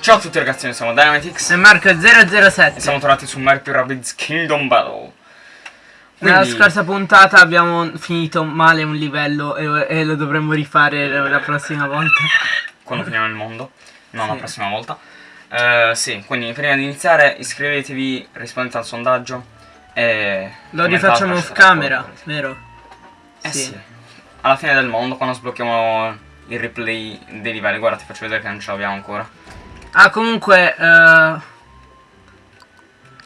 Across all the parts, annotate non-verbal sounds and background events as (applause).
Ciao a tutti ragazzi, noi siamo Dynamitix E Marco e 007 siamo tornati su Mario Rabbids Kingdom Battle. Nella Quindi, scorsa puntata abbiamo finito male un livello e, e lo dovremmo rifare la prossima volta (laughs) quando finiamo il mondo, non la Sì. prossima volta. Eh, sì, quindi prima di iniziare iscrivetevi, rispondete al sondaggio e... Lo rifacciamo off camera, vero? Eh sì. Alla fine del mondo, quando sblocchiamo il replay dei livelli, guarda ti faccio vedere che non ce l'abbiamo ancora. Ah comunque eh,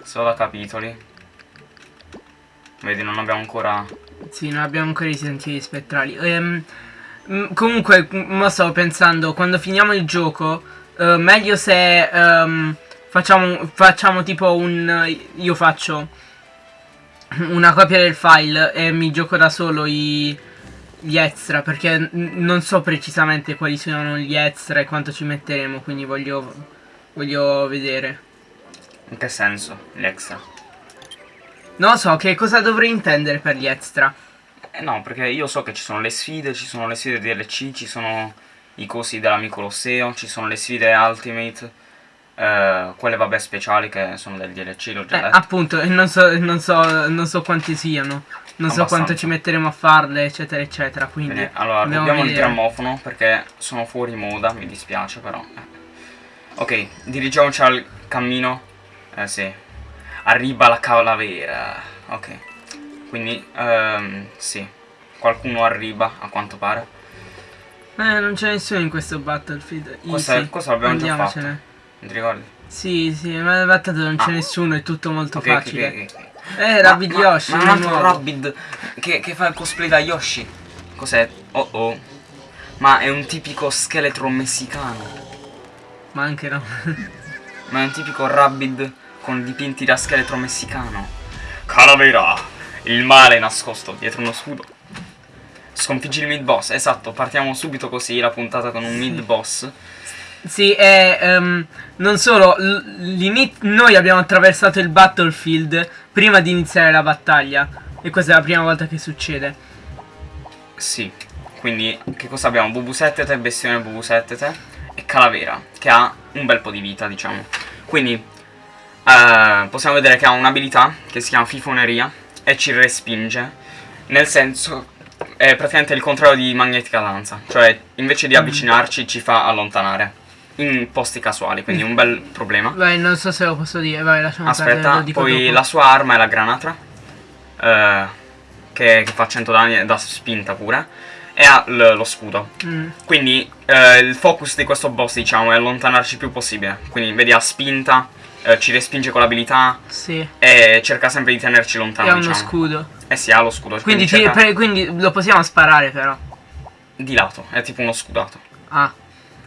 Solo capitoli. Vedi, non abbiamo ancora... Sì, non abbiamo ancora i sentieri spettrali Ehm, mm, Comunque, m- mo stavo pensando Quando finiamo il gioco eh, Meglio se ehm, facciamo, facciamo tipo un Io faccio Una copia del file E mi gioco da solo i, Gli extra Perché non so precisamente quali sono gli extra E quanto ci metteremo Quindi voglio Voglio vedere In che senso? Gli extra. Non so che cosa dovrei intendere per gli extra Eh no, perché io so che ci sono le sfide, ci sono le sfide DLC, ci sono i cosi dell'amico Colosseo, ci sono le sfide Ultimate, eh, quelle vabbè speciali che sono del DLC, l'ho già Eh, detto. appunto, e non so, non so, non so quanti siano. Non so quanto ci metteremo a farle, eccetera, eccetera. Quindi. Bene, allora rubiamo il grammofono perché sono fuori moda, mi dispiace però. eh. Ok, dirigiamoci al cammino. Eh sì. Arriva la calavera. Ok. Quindi, ehm, sì. Qualcuno arriva, a quanto pare. Eh, non c'è nessuno in questo Battlefield. Questo, Easy. questo l'abbiamo già fatto. Non ti ricordi? Sì, sì, ma nel Battlefield non c'è Ah. nessuno, è tutto molto Ok, ok, facile. ok, ok. Eh, Rabid Ma- Yoshi. Ma, un altro. Rabid che, che fa il cosplay da Yoshi. Cos'è? Oh oh. Ma è un tipico scheletro messicano. Ma anche no. (laughs) Ma è un tipico Rabid con dipinti da scheletro messicano. Calavera! Il male nascosto dietro uno scudo. Sconfiggi il mid boss. Esatto, partiamo subito così la puntata con un mid boss. sì, e ehm, non solo, noi abbiamo attraversato il Battlefield prima di iniziare la battaglia. E questa è la prima volta che succede. Sì. Quindi che cosa abbiamo? Bubusettete, bestione bubusettete e calavera che ha un bel po' di vita, diciamo. Quindi eh, possiamo vedere che ha un'abilità che si chiama fifoneria e ci respinge. Nel senso è praticamente il contrario di magnetica danza, cioè invece di avvicinarci ci fa allontanare in posti casuali, quindi un bel problema. Vai, non so se lo posso dire, vai, lasciamo perdere, Aspetta, dico poi dopo. la sua arma è la granatra, eh, che, che fa 100 danni da spinta pure, e ha lo scudo. Mm. Quindi eh, il focus di questo boss, diciamo, è allontanarci il più possibile. Quindi vedi a spinta, eh, ci respinge con l'abilità Sì, e cerca sempre di tenerci e lontano, ha uno diciamo. scudo. Eh sì, ha lo scudo, Quindi, quindi, cerca per- quindi lo possiamo sparare però. di lato, è tipo uno scudato. Ah,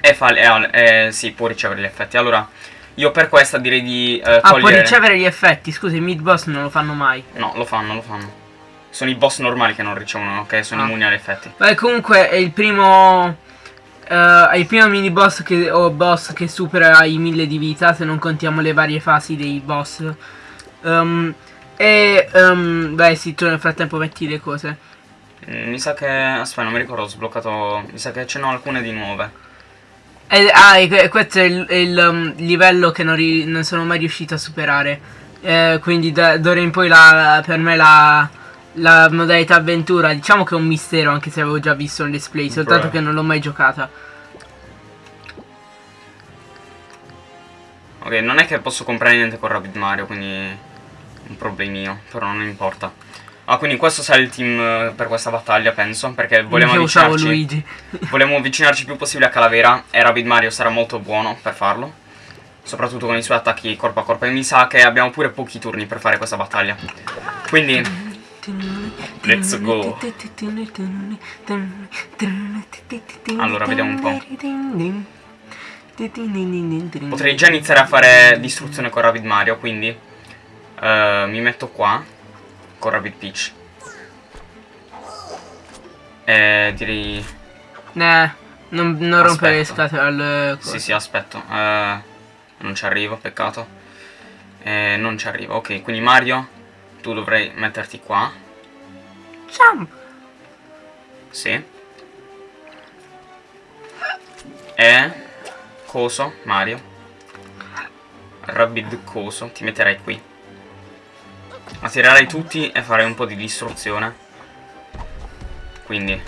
E fa, e e sì, può ricevere gli effetti. Allora, io per questa direi di eh, ah può ricevere gli effetti. Scusa, i mid boss non lo fanno mai. No, lo fanno, lo fanno. Sono i boss normali che non ricevono, che sono Ah. immuni agli effetti. Beh, comunque è il primo. eh, è il primo mini boss che, o boss che supera i 1000 di vita. Se non contiamo le varie fasi dei boss. Ehm, e. ehm, beh, sì, tu nel frattempo metti le cose. Mm, Mi sa che... Aspetta, non mi ricordo, ho sbloccato... Mi sa che ce n'ho alcune di nuove. E, ah, e que- questo è il, il, um, livello che non, non sono mai riuscito a superare. Eh, quindi da d'ora in poi la, per me la, la modalità avventura, diciamo che è un mistero, anche se avevo già visto il display, soltanto Bruh. che non l'ho mai giocata. Ok, non è che posso comprare niente con Rapid Mario, quindi... Un problemino, però non importa. Ah, quindi questo sarà il team eh, per questa battaglia, penso, perché vogliamo usavo avvicinarci... Luigi. (laughs) Vogliamo avvicinarci il più possibile a Calavera e Rapid Mario sarà molto buono per farlo. Soprattutto con i suoi attacchi corpo a corpo. E mi sa che abbiamo pure pochi turni per fare questa battaglia. Quindi... Let's go. Allora, vediamo un po'. Potrei già iniziare a fare distruzione con Rapid Mario, quindi eh, mi metto qua con Rapid Peach. E direi... Eh, non, non rompere le scatole al Sì, sì, aspetto. Eh, non ci arrivo, peccato. Eh, non ci arrivo. Ok, quindi Mario, tu dovrai metterti qua. Jump. Sì. E... Coso, Mario. Rabbid Coso, ti metterei qui. Attirerei tutti e farei un po' di distruzione. Quindi.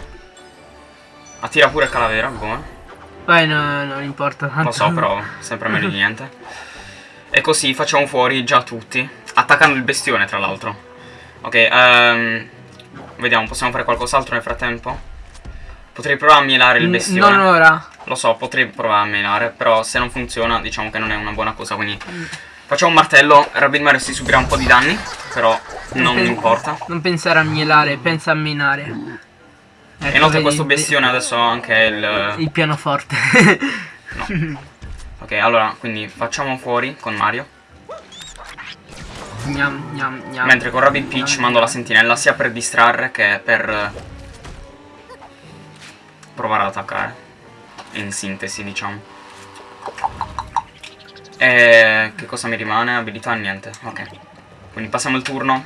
Attira pure Calavera, buono. Vai, no, non importa tanto. Lo so, però sempre meglio di niente. (laughs) E così facciamo fuori già tutti. Attaccando il bestione, tra l'altro. Ok, ehm... Vediamo, possiamo fare qualcos'altro nel frattempo? Potrei provare a mielare il bestione. Non ora. Lo so, potrei provare a menare, però se non funziona diciamo che non è una buona cosa, quindi facciamo un martello, Rabbit Mario si subirà un po' di danni, però non mi importa. Non pensare a mielare, pensa a minare. E Ecco, inoltre vedi, questo bestione adesso ha anche il... Il pianoforte. no. (laughs) Ok, allora, quindi facciamo fuori con Mario, gnam, gnam, gnam. mentre con Rabbit Peach mando la sentinella sia per distrarre che per eh, provare ad attaccare. In sintesi, diciamo. E che cosa mi rimane? Abilità niente. Ok. Quindi passiamo il turno.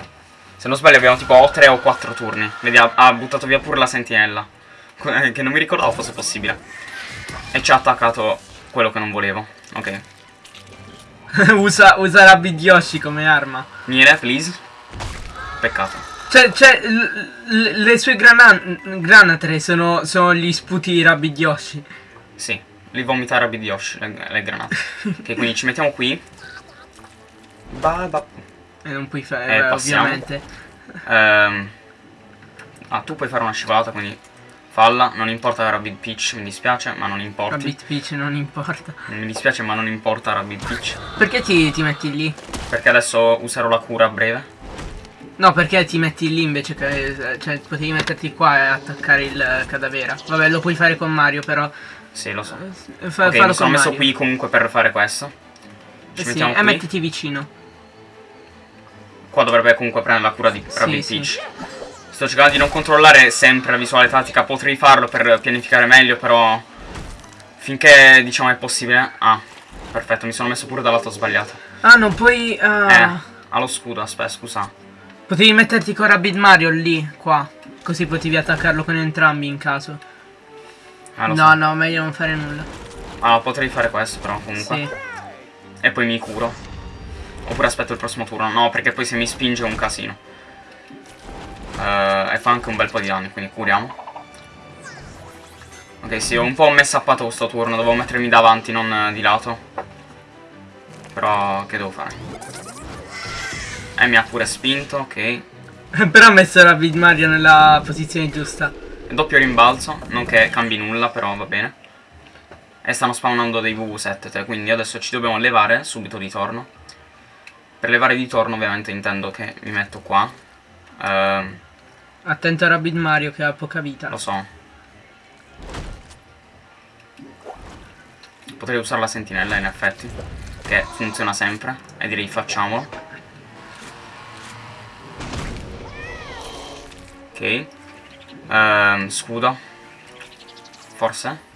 Se non sbaglio abbiamo tipo o 3 o 4 turni. Vedi, ha, ha buttato via pure la sentinella. (laughs) Che non mi ricordavo fosse possibile. E ci ha attaccato quello che non volevo. Ok. (laughs) usa, usa Rabbid Yoshi come arma. Miele, please. Peccato. Cioè, cioè le sue grana- granatre sono, sono gli sputi Rabbid Yoshi. Sì, li vomita Rabbid Yoshi, le, le granate. ok, quindi ci mettiamo qui. Ba, ba. E non puoi fare, Eh, eh, ovviamente. Ehm. Ah, tu puoi fare una scivolata, quindi falla. Non importa Rabbid Peach, mi dispiace, ma non importa. Rabbid Peach non importa. Mi dispiace, ma non importa Rabbid Peach. Perché ti, ti metti lì? Perché adesso userò la cura a breve. No, perché ti metti lì invece che... Cioè, potevi metterti qua e attaccare il eh, cadavera. Vabbè, lo puoi fare con Mario, però... Sì, lo so. eh, Fa, ok, mi sono messo Mario. qui comunque per fare questo. Ci Eh sì, mettiamo e qui. mettiti vicino. Qua dovrebbe comunque prendere la cura di Sì, Rabbid sì. Peach. Sto cercando di non controllare sempre la visuale tattica, potrei farlo per pianificare meglio, però finché diciamo è possibile. Ah, perfetto, mi sono messo pure dal lato sbagliato. Ah, non puoi... ah, Eh, ha lo scudo, aspetta, scusa. Potevi metterti con Rabbid Mario lì, qua. Così potevi attaccarlo con entrambi in caso. Ah, no, so. no, meglio non fare nulla. Ah, potrei fare questo però comunque. Sì. E poi mi curo. Oppure aspetto il prossimo turno. No, perché poi se mi spinge è un casino. Eh, e fa anche un bel po' di danni, quindi curiamo. Ok, sì, ho un po' messappato questo turno. Dovevo mettermi davanti, non eh, di lato. Però, che devo fare? E mi ha pure spinto, ok. (laughs) però ha messo Rabbid Mario nella posizione giusta. Doppio rimbalzo, non che cambi nulla, però va bene. E stanno spawnando dei VV7, te, quindi adesso ci dobbiamo levare subito di torno. Per levare di torno ovviamente intendo che mi metto qua. Ehm, Attento a Rabbid Mario che ha poca vita. lo so. Potrei usare la sentinella in effetti, che funziona sempre, e direi facciamolo. Ok. Ehm, scudo. Forse.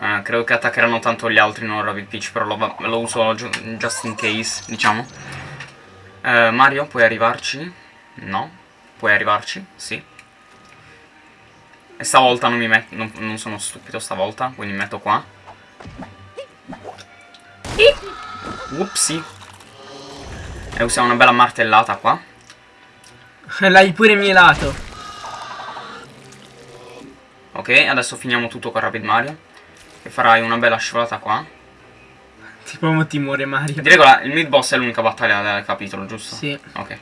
Eh, credo che attaccheranno tanto gli altri, non Rabbit Peach, però lo, lo uso just in case, diciamo. Eh, Mario, puoi arrivarci? No. Puoi arrivarci? Sì. E stavolta non mi metto, non, non sono stupido stavolta, quindi mi metto qua. Upsi. E usiamo una bella martellata qua. L'hai pure mielato. Ok, adesso finiamo tutto con Rapid Mario. E farai una bella scivolata qua. Tipo mo ti muore Mario. Di regola, il mid boss è l'unica battaglia del capitolo, giusto? Sì, Ok,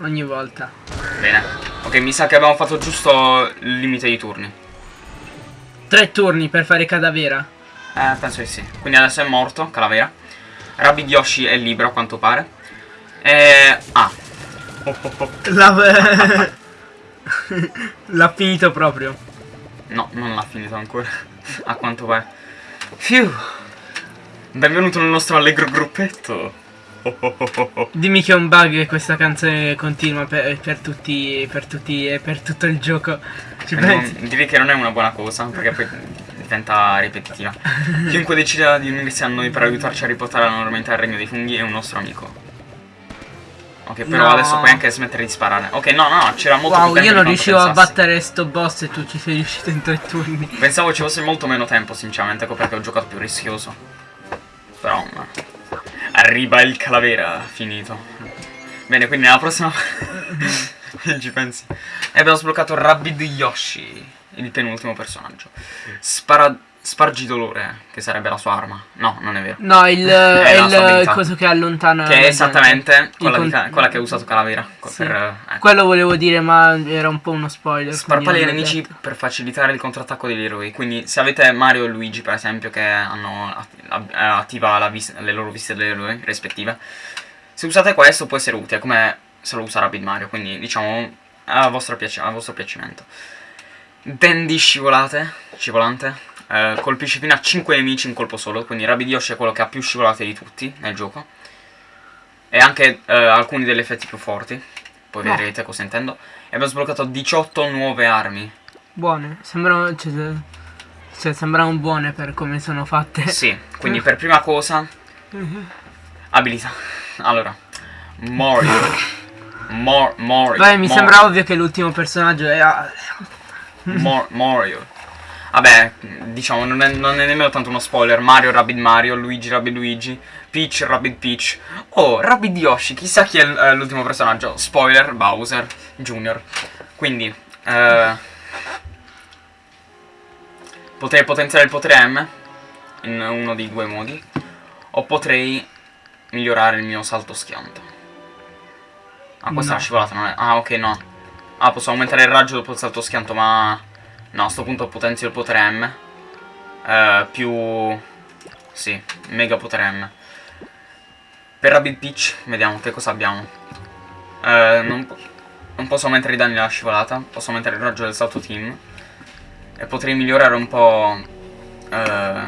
ogni volta. bene. Ok, mi sa che abbiamo fatto giusto il limite di turni. Tre turni per fare cadavera. Eh, penso di sì. Quindi adesso è morto, Calavera. Rabbid Yoshi è libero, a quanto pare. E... Ah. L'ha (laughs) finito proprio. No, non l'ha finito ancora. a quanto pare. Fiu. Benvenuto nel nostro allegro gruppetto. Dimmi che è un bug che questa canzone continua per, per tutti, per tutti e per tutto il gioco. Ci Eh, non- direi che non è una buona cosa, perché poi diventa ripetitiva. (laughs) Chiunque decida di unirsi a noi per aiutarci a riportare la normalità al regno dei funghi è un nostro amico. Ok, però No. adesso puoi anche smettere di sparare. Ok, no, no, c'era molto più Wow, tempo io di non riuscivo a pensassi. battere sto boss e tu ci sei riuscito in tre turni. Pensavo ci fosse molto meno tempo, sinceramente, ecco perché ho giocato più rischioso. Però, no. Arriva il calavera, finito. Bene, quindi nella prossima... Ci (laughs) pensi. E abbiamo sbloccato Rabid Yoshi, il penultimo personaggio. Spara... Spargi dolore, che sarebbe la sua arma. No, non è vero. No, il, (laughs) È il coso che allontana. Che è esattamente quella, con- quella che ha usato Calavera. Sì. Per, ecco. Quello volevo dire, ma era un po' uno spoiler. Sparpaglia i nemici detto. per facilitare il contrattacco degli eroi. Quindi, se avete Mario e Luigi, per esempio, che hanno eh, attiva la vis- le loro viste degli eroi rispettive, se usate questo può essere utile, come se lo usa Rapid Mario. Quindi, diciamo, a vostro, piace- a vostro piacimento. Dandy scivolate, scivolante. Eh, colpisce fino a 5 nemici in colpo solo. Quindi, Rapid Yoshi è quello che ha più scivolate di tutti nel gioco. E anche eh, alcuni degli effetti più forti. Poi No. vedrete cosa intendo. E abbiamo sbloccato 18 nuove armi. Buone. Sembrano. Cioè, cioè, sembrano buone per come sono fatte. Sì, quindi per prima cosa (laughs) abilità. Allora, Mario. Mor- Mario. Beh, mi Mario, sembra ovvio che l'ultimo personaggio è. Mor- Mario. Vabbè, diciamo, non è, non è nemmeno tanto uno spoiler. Mario, Rabbid Mario, Luigi, Rabbid Luigi, Peach, Rabbid Peach. Oh, Rabbid Yoshi, chissà chi è eh, l'ultimo personaggio. Spoiler, Bowser Jr. Quindi, eh, potrei potenziare il potere M in uno dei due modi. O potrei migliorare il mio salto schianto. Ah, questa è No. la scivolata, non è... Ah, ok, no. Ah, posso aumentare il raggio dopo il salto schianto, ma... No, a sto punto potenzio il potere M. Eh, più... Sì, mega potere M. Per Rabbit Peach, vediamo che cosa abbiamo. Eh, non, po- non posso aumentare i danni della scivolata, posso aumentare il raggio del salto team. E potrei migliorare un po' eh,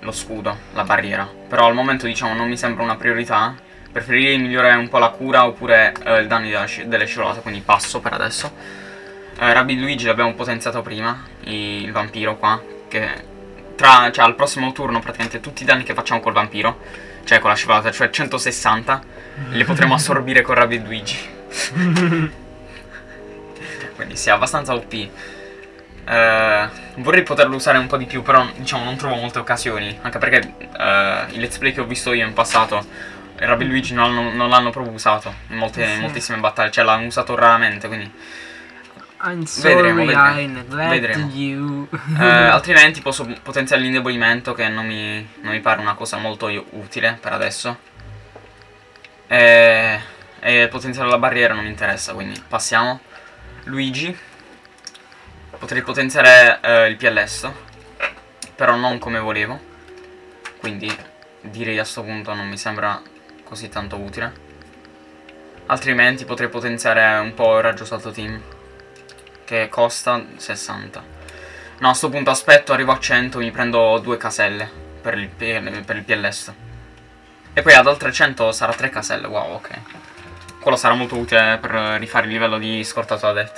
lo scudo, la barriera. Però al momento, diciamo, non mi sembra una priorità. Preferirei migliorare un po' la cura oppure della sci- delle scivolate, quindi passo per adesso. Eh, Rabbid Luigi l'abbiamo potenziato prima, il vampiro qua, che tra, cioè, al prossimo turno praticamente tutti i danni che facciamo col vampiro, cioè con la scivolata, cioè 160, li potremo (laughs) assorbire con Rabbid Luigi. (laughs) Quindi sì, abbastanza OP. Eh, vorrei poterlo usare un po' di più, però diciamo non trovo molte occasioni, anche perché eh, i let's play che ho visto io in passato Rabbid Luigi non l'hanno, proprio usato in, molte, in Sì. moltissime battaglie, cioè l'hanno usato raramente, quindi I'm sorry Vedremo, vedremo. Vedremo. you. Eh, (laughs) altrimenti posso potenziare l'indebolimento che non mi, non mi pare una cosa molto utile per adesso. E, e potenziare la barriera non mi interessa, quindi passiamo. Luigi. Potrei potenziare eh, il PLS, però non come volevo. Quindi direi a sto punto non mi sembra così tanto utile. Altrimenti potrei potenziare un po' il raggio salto team che costa 60. No, a sto punto aspetto, arrivo a 100, mi prendo due caselle per il, per il PLS. E poi ad altre 100 sarà 3 caselle, wow, ok. Quello sarà molto utile per rifare il livello di scortato da det.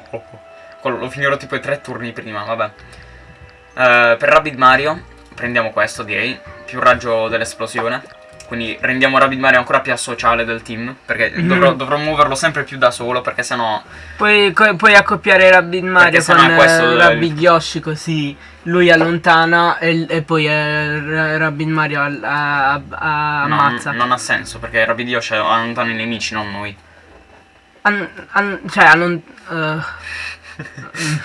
(laughs) Quello lo finirò tipo i 3 turni prima, vabbè. Eh, per Rabbid Mario prendiamo questo, direi. Più raggio dell'esplosione. Quindi rendiamo Rabbid Mario ancora più asociale del team. Perché Mhm. dovrò, dovrò muoverlo sempre più da solo, perché sennò... Puoi, puoi accoppiare Rabbid Mario con è questo eh, il- Rabbid Yoshi così lui allontana e, e poi eh, Ra- Rabbid Mario al- a- a- No, ammazza. non ha senso, perché Rabbid Yoshi allontana i nemici, non noi. An- an- cioè, allon- eh, (laughs) mm,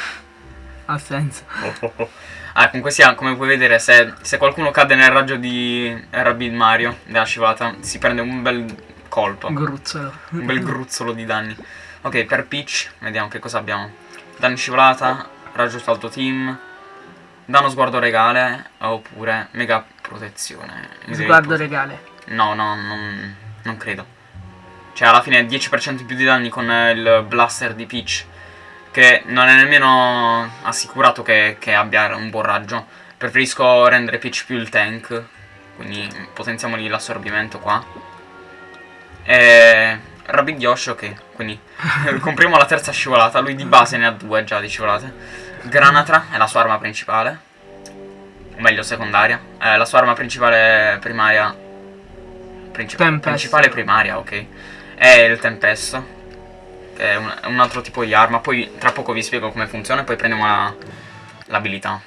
ha senso. (laughs) Ah, comunque sia, come puoi vedere, se, se qualcuno cade nel raggio di Rabbid Mario, della scivolata, si prende un bel colpo. Gruzzolo. un bel gruzzolo di danni. Ok, per Peach, vediamo che cosa abbiamo. Danni scivolata, raggio salto team, danno sguardo regale, oppure mega protezione. Sguardo regale. No, no, non, non credo. Cioè, alla fine 10% in più di danni con il blaster di Peach. Che non è nemmeno assicurato che, che abbia un buon raggio. Preferisco rendere Peach più il tank. Quindi potenziamogli l'assorbimento qua. E... Rabbid Yoshi, ok. Quindi (laughs) compriamo la terza scivolata. Lui di base ne ha due già di scivolate. Granatra è la sua arma principale. O meglio, secondaria. Eh, la sua arma principale primaria. Princip- Tempest. principale primaria, ok. È il Tempesto. Che è un, un altro tipo di arma. Poi tra poco vi spiego come funziona. E poi prendiamo la- l'abilità.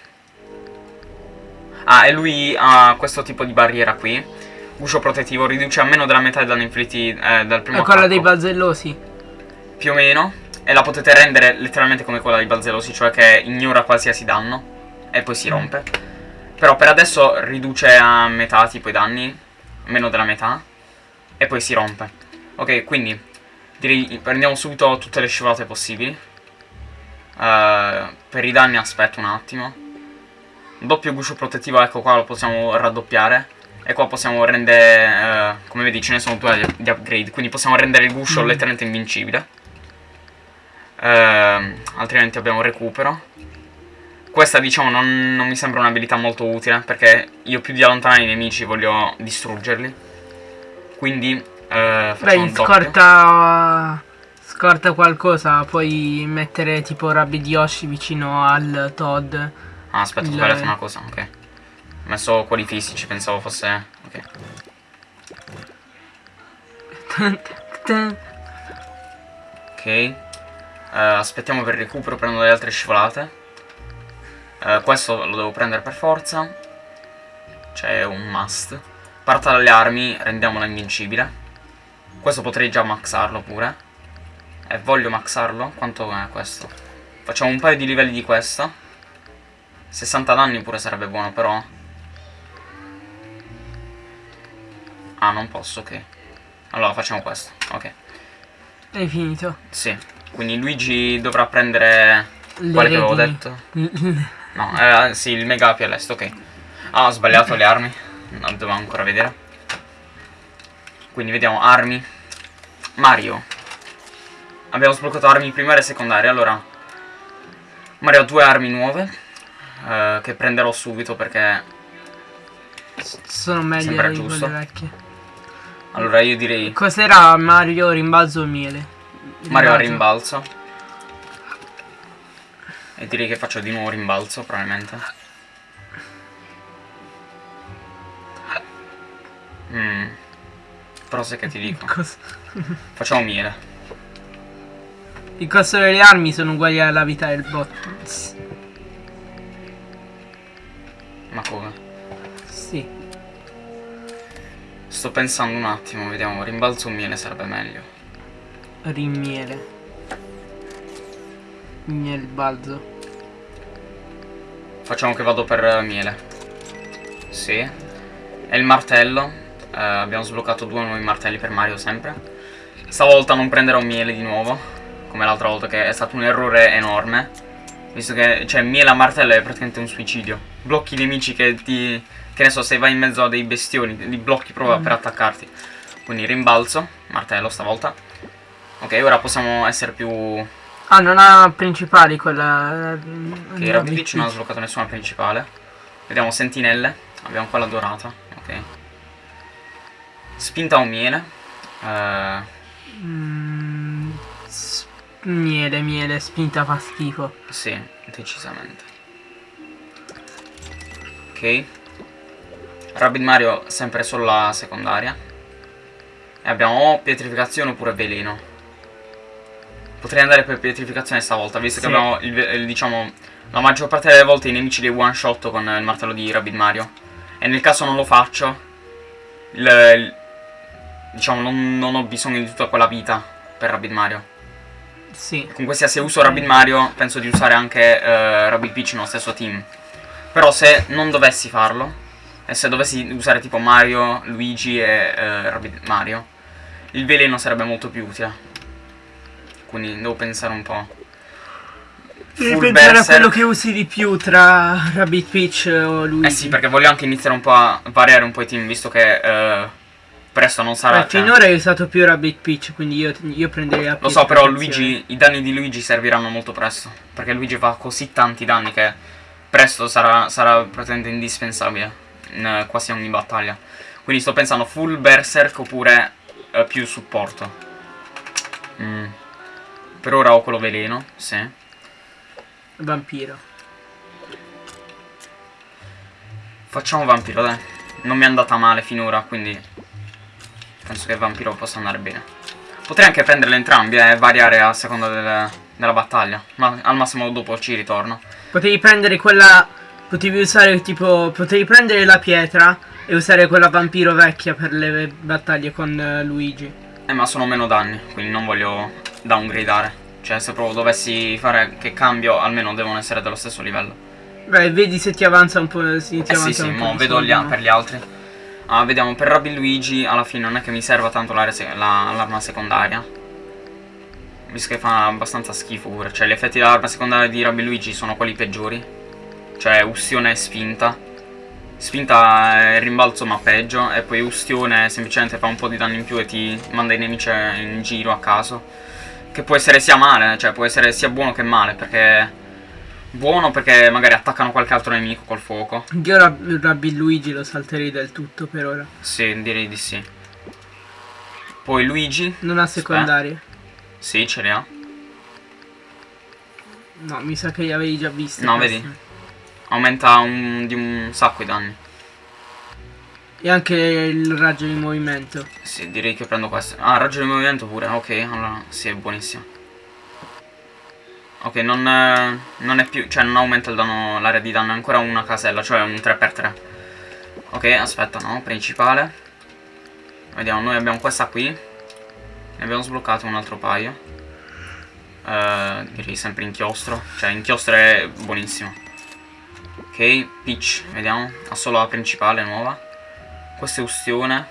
Ah, e lui ha questo tipo di barriera qui. Guscio protettivo riduce a meno della metà i danni inflitti eh, dal primo È quella dei balzellosi. Più o meno. E la potete rendere letteralmente come quella dei balzellosi, cioè che ignora qualsiasi danno. E poi si rompe. Però per adesso riduce a metà tipo i danni. Meno della metà. E poi si rompe. Ok, quindi direi prendiamo subito tutte le scivolate possibili. Eh, per i danni aspetto un attimo. Doppio guscio protettivo, ecco qua lo possiamo raddoppiare. E qua possiamo rendere, eh, come vedi ce ne sono due di upgrade, quindi possiamo rendere il guscio Mm. letteralmente invincibile. Ehm, altrimenti abbiamo recupero. Questa diciamo non, non mi sembra un'abilità molto utile perché io più di allontanare i nemici voglio distruggerli. Quindi eh, Beh, scorta. Scorta qualcosa, puoi mettere tipo Rabbid Yoshi vicino al Todd. Ah, aspetta, ho sbagliato una cosa, ok. Ho messo quelli fisici, pensavo fosse... Ok. (laughs) Ok. Eh, aspettiamo per il recupero, prendo le altre scivolate. Eh, questo lo devo prendere per forza. C'è un must. Parta dalle armi, rendiamola invincibile. Questo potrei già maxarlo pure. E voglio maxarlo. Quanto è questo? Facciamo un paio di livelli di questa. 60 danni pure sarebbe buono, però. Ah, non posso, ok. Allora facciamo questo, ok. Hai finito. Sì. Quindi Luigi dovrà prendere Le quale che avevo redini. detto. No, eh, sì, il mega AP all'est, ok. Ah, ho sbagliato le armi. No, devo ancora vedere. Quindi vediamo armi. Mario. Abbiamo sbloccato armi primarie e secondarie. Allora, Mario ha due armi nuove. eh, che prenderò subito perché. Sono meglio di giusto. quelle vecchie. Allora io direi. Cos'era Mario rimbalzo o miele? Mario a rimbalzo. E direi che faccio di nuovo rimbalzo, probabilmente. Mm. Però sai che ti dico. (laughs) Cos- Facciamo miele. Il costo delle armi sono uguali alla vita del bot. Ma come? Sì. Sto pensando un attimo, vediamo. Rimbalzo o miele sarebbe meglio. Rimiele. Miele balzo. Facciamo che vado per miele. Sì. E il martello. Eh, abbiamo sbloccato due nuovi martelli per Mario sempre. Stavolta non prenderò miele di nuovo. Come l'altra volta che è stato un errore enorme. Visto che, cioè, miele a martello è praticamente un suicidio. Blocchi i nemici che ti... Che ne so, se vai in mezzo a dei bestioni, li blocchi proprio Mm. per attaccarti. Quindi rimbalzo, martello stavolta. Ok, ora possiamo essere più... Ah, non ha principali quella. Ok, Rabbit Peach non ha sbloccato nessuna principale. Vediamo sentinelle. Abbiamo quella dorata. Ok. Spinta o miele. Eh, Mm, miele, miele, spinta fa schifo. sì, decisamente. Ok. Rabbit Mario sempre solo la secondaria. E abbiamo o pietrificazione oppure veleno. Potrei andare per pietrificazione stavolta, visto Sì. che abbiamo il, il- diciamo la maggior parte delle volte i nemici li one shot con il martello di Rabbit Mario. E nel caso non lo faccio, il, il- diciamo non, non ho bisogno di tutta quella vita per Rabbit Mario. Sì. Comunque sia se uso Rabbit Mario penso di usare anche eh, Rabbit Peach nello stesso team. Però se non dovessi farlo, e se dovessi usare tipo Mario, Luigi e eh, Rabbit Mario, il veleno sarebbe molto più utile. Quindi devo pensare un po'. Devi Full pensare a Berserk. quello che usi di più tra Rabbit Peach o Luigi. Eh sì, perché voglio anche iniziare un po' a variare un po' i team, visto che eh, presto non sarà... Eh, cioè- finora hai usato più Rabbit Peach, quindi io, io prenderei la Lo so, però. Luigi, i danni di Luigi serviranno molto presto. Perché Luigi fa così tanti danni che presto sarà, sarà praticamente indispensabile in eh, quasi ogni battaglia. Quindi sto pensando full berserk oppure eh, più supporto. Mm. Per ora ho quello veleno, sì. Vampiro. Facciamo vampiro, dai. Non mi è andata male finora, quindi penso che vampiro possa andare bene. Potrei anche prenderle entrambi eh, e variare a seconda del- della battaglia. Ma al massimo dopo ci ritorno. Potevi prendere quella. Potevi usare tipo. Potevi prendere la pietra e usare quella vampiro vecchia per le battaglie con eh, Luigi. Eh ma sono meno danni, quindi non voglio downgradare. Cioè se proprio dovessi fare che cambio, almeno devono essere dello stesso livello. Beh, vedi se ti avanza un po'. Sì, ti Eh sì avanza sì, un po' mo vedo gli per gli altri. Ah, vediamo, per Rabbi Luigi alla fine non è che mi serva tanto l'area se- la- l'arma secondaria. Visto che fa abbastanza schifo pure. Cioè gli effetti dell'arma secondaria di Rabbi Luigi sono quelli peggiori. Cioè ustione e spinta. Spinta è rimbalzo ma peggio. E poi ustione semplicemente fa un po' di danno in più e ti manda i nemici in giro a caso. Che può essere sia male, cioè può essere sia buono che male. Perché... Buono perché magari attaccano qualche altro nemico col fuoco. Io Rab- Rabbi Luigi lo salterei del tutto per ora. Sì, direi di sì. Poi Luigi. Non ha secondarie. Sì, ce le ha. No, mi sa che li avevi già visti. No, questi. vedi? Aumenta un- di un sacco i danni. E anche il raggio di movimento. Sì, direi che prendo questo. Ah, raggio di movimento pure. Ok, allora sì, è buonissimo. Ok, non, eh, non è più... Cioè, non aumenta il danno, l'area di danno, è ancora una casella, cioè un 3x3. Ok, aspetta, no, principale. Vediamo, noi abbiamo questa qui. Ne abbiamo sbloccato un altro paio. Eh, direi sempre inchiostro. Cioè, inchiostro è buonissimo. Ok, Peach, vediamo. Ha solo la principale nuova. Questa è ustione.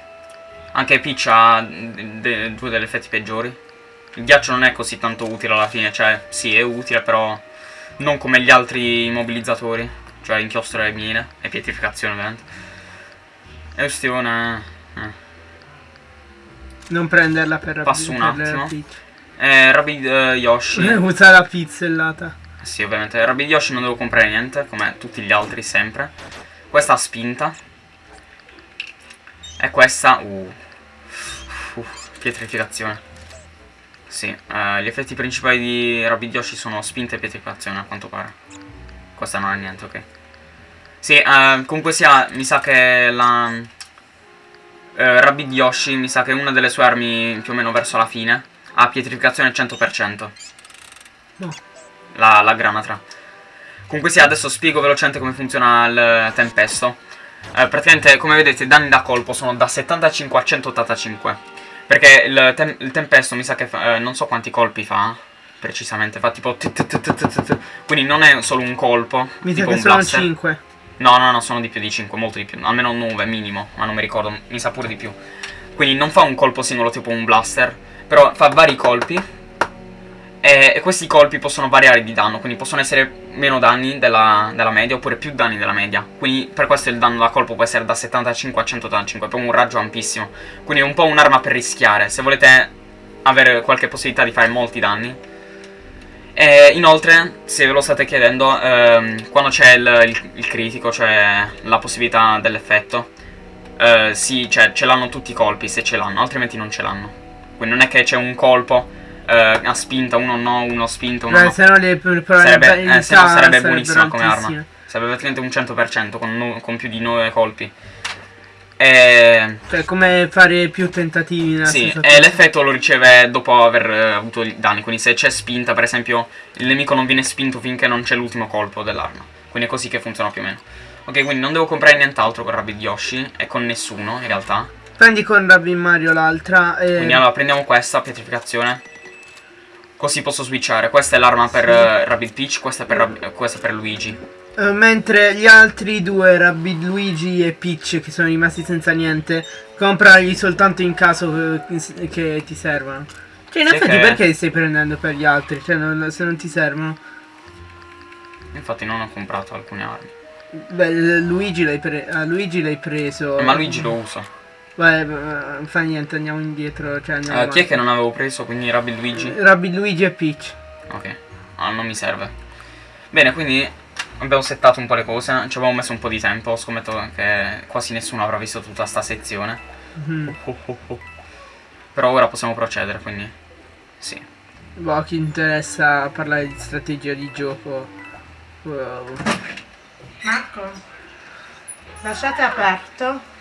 Anche Peach ha due degli effetti peggiori. Il ghiaccio non è così tanto utile alla fine, cioè sì è utile però non come gli altri immobilizzatori, cioè inchiostro e mine e pietrificazione ovviamente. E ustione... eh. Non prenderla per Rabbi Passo un attimo. Eh, Rabid eh, Yoshi. (laughs) Usa la pizzellata. Sì, ovviamente. Rabid Yoshi non devo comprare niente, come tutti gli altri sempre. Questa ha spinta. E questa... Uh. Uh, pietrificazione. Sì, eh, gli effetti principali di Rabid Yoshi sono spinta e pietrificazione, a quanto pare. Questa non ha niente, ok. Sì, eh, comunque sia, mi sa che la... eh, Rabid Yoshi, mi sa che una delle sue armi più o meno verso la fine ha pietrificazione al 100%. No. La, la granatra. Comunque sia, adesso spiego velocemente come funziona il tempesto. Eh, praticamente, come vedete, i danni da colpo sono da 75 a 185. Perché il, tem- il tempesto mi sa che fa, eh, non so quanti colpi fa. Precisamente, fa tipo. Quindi non è solo un colpo. Mi sa che sono blaster. 5. No, no, no, sono di più di 5, molto di più. Almeno 9 minimo, ma non mi ricordo, mi sa pure di più. Quindi non fa un colpo singolo tipo un blaster, però fa vari colpi. E, e questi colpi possono variare di danno, quindi possono essere meno danni della, della media oppure più danni della media. Quindi per questo il danno da colpo può essere da 75 a 185, è un raggio ampissimo. Quindi è un po' un'arma per rischiare, se volete avere qualche possibilità di fare molti danni. E inoltre, se ve lo state chiedendo, ehm, quando c'è il, il- il critico, cioè la possibilità dell'effetto, eh, sì, cioè ce l'hanno tutti i colpi, se ce l'hanno, altrimenti non ce l'hanno. Quindi non è che c'è un colpo eh, a spinta, uno no, uno spinta, uno Beh, no. se no le Sarebbe, eh, se no sarebbe buonissima come arma. Sarebbe praticamente un 100% con, no- con più di 9 colpi. E... Cioè, come fare più tentativi nella Sì, e l'effetto lo riceve dopo aver eh, avuto i danni. Quindi se c'è spinta, per esempio, il nemico non viene spinto finché non c'è l'ultimo colpo dell'arma. Quindi è così che funziona più o meno. Ok, quindi non devo comprare nient'altro con Rabbid Yoshi e con nessuno in realtà. Prendi con Rabbi Mario l'altra e... Quindi allora prendiamo questa, pietrificazione. Così posso switchare. Questa è l'arma per eh, Rabbid Peach, questa è per, Rab- questa è per Luigi. Eh, mentre gli altri due, Rabbi Luigi e Peach, che sono rimasti senza niente, comprarli soltanto in caso eh, che ti servono. Cioè, in effetti, che- perché li stai prendendo per gli altri? Cioè, non- se non ti servono. Infatti non ho comprato alcune armi. Beh, Luigi l'hai pre- a Luigi l'hai preso. Eh, Ma Luigi lo uso. Beh, eh, fa niente, andiamo indietro. Cioè, andiamo Eh, chi è che non avevo preso? Quindi Rabbid Luigi? Rabbi Luigi e Peach. Ok. Ah, non mi serve. Bene, quindi abbiamo settato un po' le cose. Ci avevamo messo un po' di tempo. Scommetto che quasi nessuno avrà visto tutta sta sezione. Mhm. Però ora possiamo procedere, quindi... Sì. Boh, chi interessa parlare di strategia di gioco. Wow. Marco, lasciate aperto.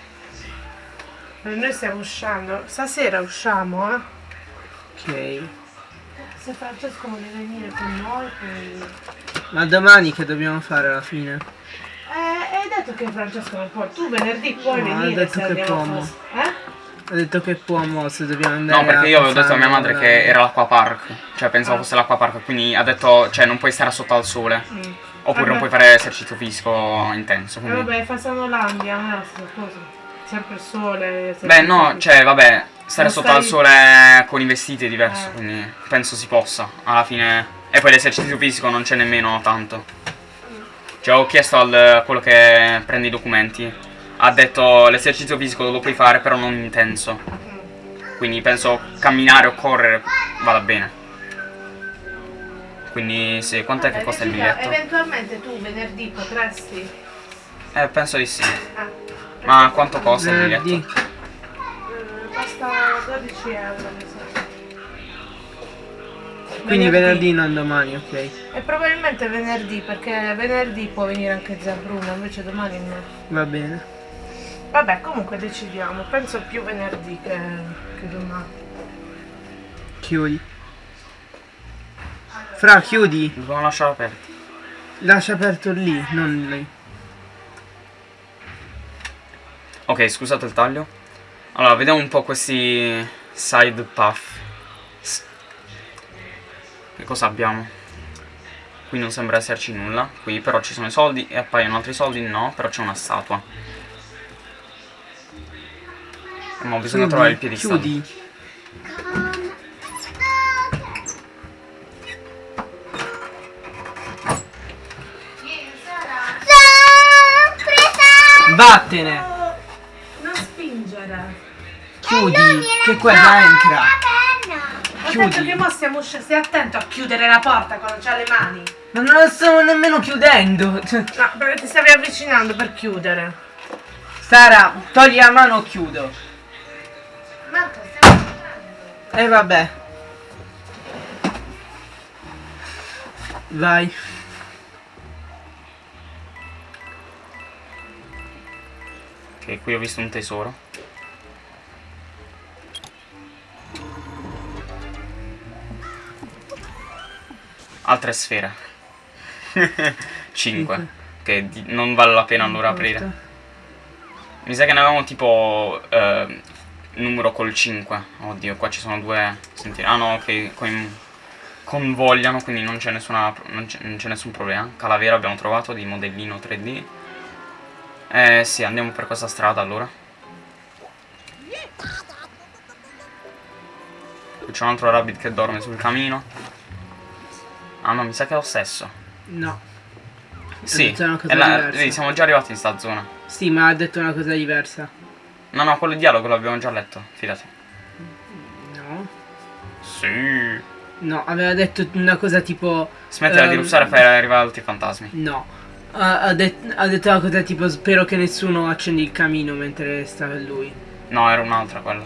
Eh, Noi stiamo uscendo. Stasera usciamo, eh. Ok. Se Francesco vuole venire con noi, poi... Ma domani che dobbiamo fare alla fine? Eh, hai detto che Francesco non può. Tu venerdì puoi No, ha venire detto se che può, fos- Eh? Ho detto che può mo se dobbiamo andare No, perché io avevo detto a mia madre passare- che era l'acqua park. Cioè, pensavo Ah. fosse l'acqua park. Quindi ha detto, cioè, non puoi stare sotto al sole. Mm. Oppure non Vabbè. puoi fare esercizio fisico intenso. E Quindi... vabbè, fa Sanolandia, non è la stessa cosa. Sempre il sole. Beh, no, cioè, vabbè, stare sotto stai- al sole con i vestiti è diverso, Eh. quindi penso si possa, alla fine. E poi l'esercizio fisico non c'è nemmeno tanto. Cioè, ho chiesto al a quello che prende i documenti. Ha detto l'esercizio fisico lo puoi fare, però non intenso. Quindi penso camminare o correre vada bene. Quindi sì, quant'è che costa il biglietto? Eventualmente tu venerdì potresti. Eh, penso di sì. Ah. Ma quanto costa il Venerdì. biglietto? Eh, Costa 12 euro, mi sa. Quindi venerdì non domani, ok. E probabilmente venerdì, perché venerdì può venire anche zia Bruna, invece domani no. Va bene. Vabbè, comunque decidiamo. Penso più venerdì che, che domani. Chiudi. Fra, chiudi. Dobbiamo lasciare aperto. Lascia aperto lì, non lì. Ok, scusate il taglio. Allora, vediamo un po' questi side path. Che cosa abbiamo? Qui non sembra esserci nulla. Qui però ci sono i soldi e appaiono altri soldi. No, però c'è una statua. Ma bisogna Chiudi, trovare il piedistallo. Chiudi. Vattene. Chiudi. Che quella entra. Chiudi. detto che mo stiamo uscendo. Stai attento a chiudere la porta quando c'ha le mani. Ma non la stavo nemmeno chiudendo. Cioè, No, perché ti stavi avvicinando per chiudere. Sara, togli la mano o chiudo. Marco, stiamo. E vabbè. Vai. Ok, qui ho visto un tesoro. Altre sfere. (laughs) 5. Che non vale la pena allora aprire. Mi sa che ne avevamo tipo eh, numero col 5. Oddio, qua ci sono due. Senti, ah no, che con- convogliano, quindi non c'è nessuna. Non c'è, non c'è nessun problema. Calavera abbiamo trovato di modellino 3D. Eh sì, andiamo per questa strada allora. Qui c'è un altro rabbit che dorme sul camino. Ah no, mi sa che è lo stesso. No. Sì, la- vedi, siamo già arrivati in sta zona. Sì, ma ha detto una cosa diversa. No, no, quello dialogo l'abbiamo già letto, fidati. No. Sì. No, aveva detto una cosa tipo. Smettila di Ehm, russare e fai arrivare altri fantasmi. No. Ha, ha det- ha detto una cosa tipo spero che nessuno accendi il camino mentre sta lui. No, era un'altra quella.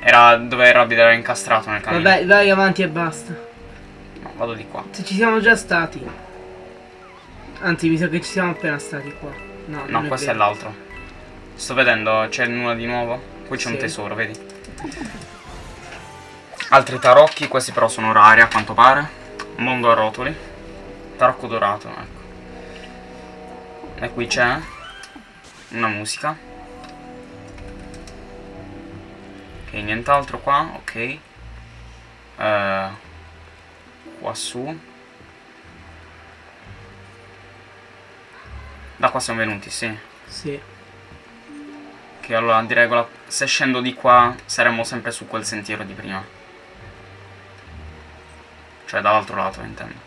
Era dove rabbit era incastrato nel camino. Vabbè, vai avanti e basta. Vado di qua. Se ci siamo già stati. Anzi, mi sa che ci siamo appena stati qua. No, No, non questo è vero. l'altro. Sto vedendo, c'è nulla di nuovo. Qui c'è un Sì. tesoro, vedi? Altri tarocchi, questi però sono rari a quanto pare. Mondo a rotoli. Tarocco dorato, ecco. E qui c'è una musica. Ok, nient'altro qua, ok. Eh, qua su. Da qua siamo venuti, sì. Sì. Che allora di regola se scendo di qua saremmo sempre su quel sentiero di prima. Cioè dall'altro lato intendo.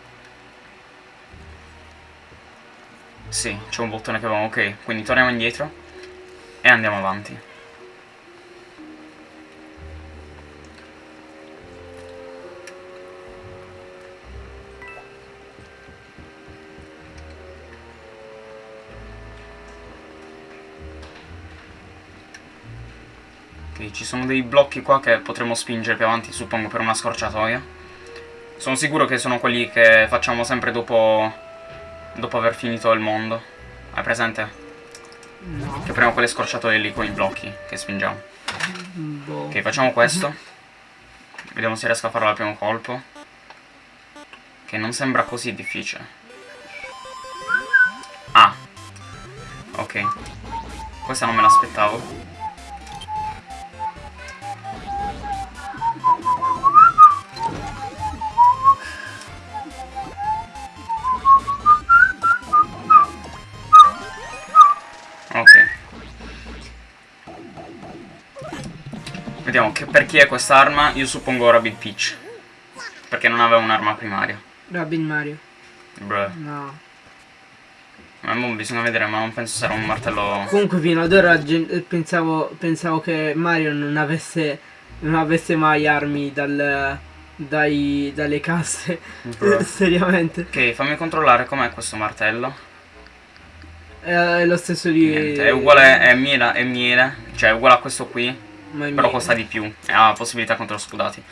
Sì, c'è un bottone che avevamo, ok, quindi torniamo indietro e andiamo avanti. Ok, ci sono dei blocchi qua che potremmo spingere più avanti, suppongo, per una scorciatoia. Sono sicuro che sono quelli che facciamo sempre dopo, dopo aver finito il mondo. Hai presente? No. Che prendiamo quelle scorciatoie lì con i blocchi che spingiamo. Boh. Ok, facciamo questo. Vediamo se riesco a farlo al primo colpo. Che non sembra così difficile. Ah. Ok. Questa non me l'aspettavo. Che per chi è quest'arma, io suppongo Rabbit Peach. Perché non aveva un'arma primaria. Robin Mario. Bruh. No. Ma mo bisogna vedere, ma non penso sarà un martello. Comunque fino ad ora eh, pensavo, pensavo che Mario non avesse, non avesse mai armi dal, dai, dalle casse. (laughs) Seriamente. Ok, fammi controllare com'è questo martello. È lo stesso di... Niente, è uguale, è miele, è miele, cioè è uguale a questo qui, però costa di più e ha possibilità contro scudati.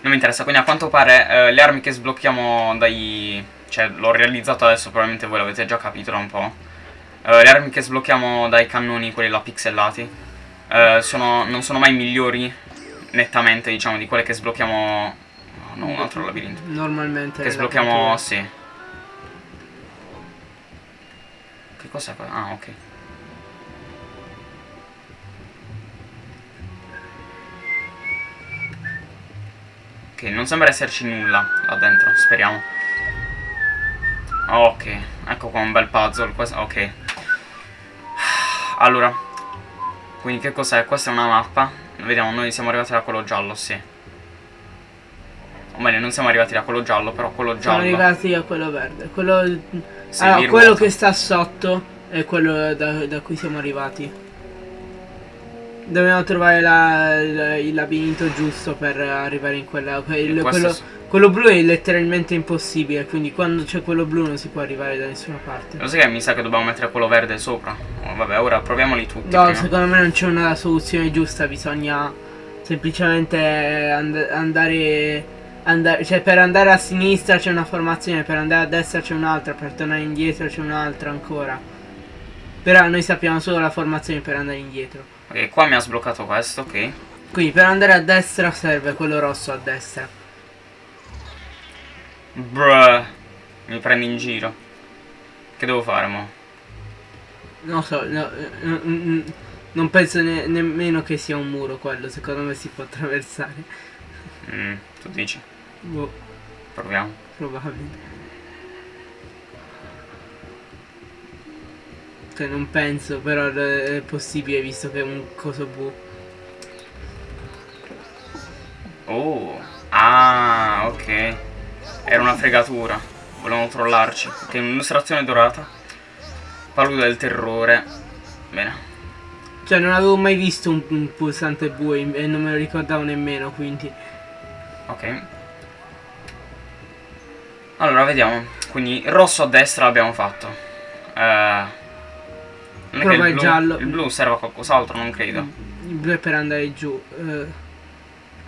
Non mi interessa, quindi a quanto pare eh, le armi che sblocchiamo dai... cioè l'ho realizzato adesso, probabilmente voi l'avete già capito da un po'. Eh, le armi che sblocchiamo dai cannoni, quelli là pixellati, eh, sono, non sono mai migliori nettamente, diciamo, di quelle che sblocchiamo... No, un altro labirinto. Normalmente. Che sblocchiamo, sì. Che cos'è? Ah, ok. Ok, non sembra esserci nulla là dentro, speriamo. Ok, ecco qua un bel puzzle. ok. (sighs) Allora, quindi che cos'è? Questa è una mappa. Vediamo, noi siamo arrivati da quello giallo, sì. O meglio, non siamo arrivati da quello giallo, però quello Siamo giallo. arrivati a quello verde. Quello, Sì, allora, quello che sta sotto è quello da, da cui siamo arrivati. Dobbiamo trovare la- la- il labirinto giusto per arrivare in quella. quel- quello, è- quello blu è letteralmente impossibile. Quindi quando c'è quello blu non si può arrivare da nessuna parte. Lo sai che mi sa che dobbiamo mettere quello verde sopra? Oh, vabbè, ora proviamoli tutti. No, prima. secondo me non c'è una soluzione giusta, bisogna semplicemente and- andare, andare. Cioè, per andare a sinistra c'è una formazione, per andare a destra c'è un'altra, per tornare indietro c'è un'altra ancora. Però noi sappiamo solo la formazione per andare indietro. Ok, qua mi ha sbloccato questo, ok. Quindi per andare a destra serve quello rosso a destra. Bruh. Mi prendi in giro. Che devo fare, mo? Non so, no, non penso ne- nemmeno che sia un muro quello, secondo me si può attraversare. Mm, tu dici? Boh, Proviamo. probabile. Cioè non penso, però è possibile visto che è un coso blu. Oh. Ah, ok. Era una fregatura. Volevano trollarci. Ok, un'illustrazione dorata. Palude del terrore. Bene. Cioè non avevo mai visto un, un pulsante blu e non me lo ricordavo nemmeno, quindi... Ok. Allora, vediamo. Quindi rosso a destra l'abbiamo fatto. Eh, non Prova il il blu, giallo. il blu serve a qualcos'altro, non credo. Il blu è per andare giù. eh,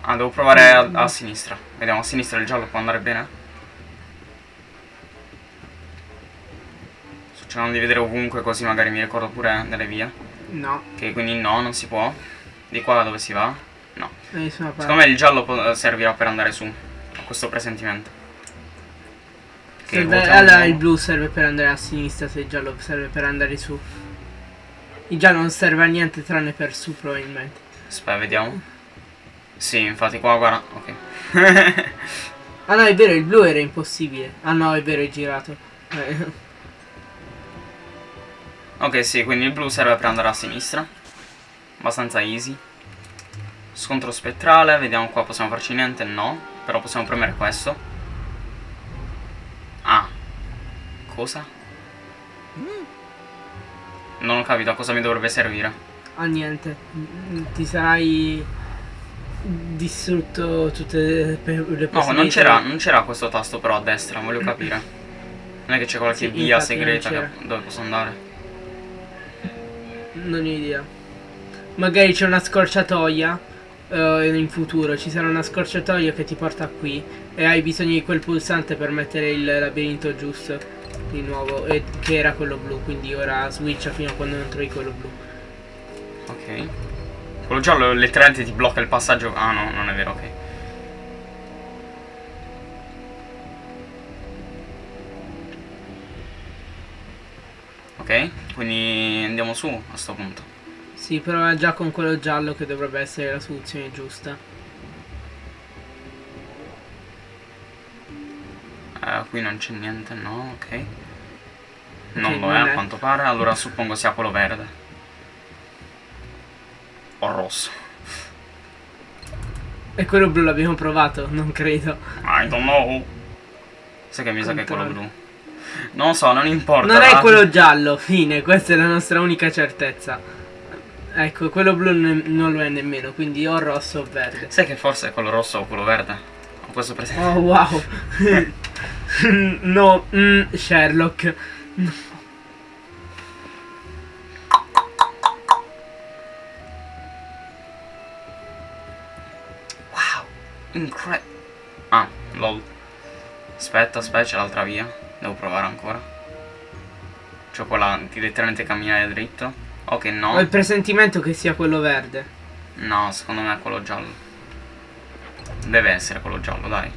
Ah, devo provare a, a sinistra. Vediamo, a sinistra il giallo può andare bene. Sto cercando di vedere ovunque così magari mi ricordo pure delle vie. no, Ok, quindi no, non si può. Di qua dove si va? No. parte. Secondo me il giallo servirà per andare su. Ho questo presentimento. Serve- allora il blu serve per andare a sinistra, se il giallo serve per andare su. Giallo non serve a niente tranne per su probabilmente. Aspetta, vediamo. Sì, infatti qua guarda. Ok. (laughs) (laughs) Ah no, è vero, il blu era impossibile. Ah no, è vero, è girato. Eh, ok, sì, quindi il blu serve per andare a sinistra. Abbastanza easy. Scontro spettrale, vediamo qua possiamo farci niente, no. Però possiamo premere questo. Ah. Cosa? Non ho capito a cosa mi dovrebbe servire. ah niente. Mm, Ti sarai distrutto tutte le, le No, possibilità. non c'era, non c'era questo tasto però a destra, voglio capire. Non è che c'è qualche Sì, via segreta che- dove posso andare. Non ho idea. Magari c'è una scorciatoia. eh, in futuro ci sarà una scorciatoia che ti porta qui. E hai bisogno di quel pulsante per mettere il labirinto giusto. Di nuovo. E che era quello blu. Quindi ora switcha fino a quando non trovi quello blu. Ok. Quello giallo letteralmente ti blocca il passaggio. Ah no, non è vero, ok. Ok, quindi andiamo su a sto punto. Sì, però è già con quello giallo che dovrebbe essere la soluzione giusta. Eh, qui non c'è niente, no, ok. Non lo è a quanto pare, allora suppongo sia quello verde. O rosso. E quello blu l'abbiamo provato, non credo. I don't know. Sai che mi sa che è quello blu. Non lo so, non importa. Non è quello giallo, fine, questa è la nostra unica certezza. Ecco, quello blu non lo è nemmeno, quindi o rosso o verde. Sai che forse è quello rosso o quello verde? Ho questo presente. Oh wow. (laughs) (laughs) no, mm, Sherlock. Wow, incredibile. Ah, lol. Aspetta, aspetta, c'è l'altra via. Devo provare ancora. C'ho quella di letteralmente camminare dritto. Ok, Ho no. il presentimento che sia quello verde. No, secondo me è quello giallo. Deve essere quello giallo, dai.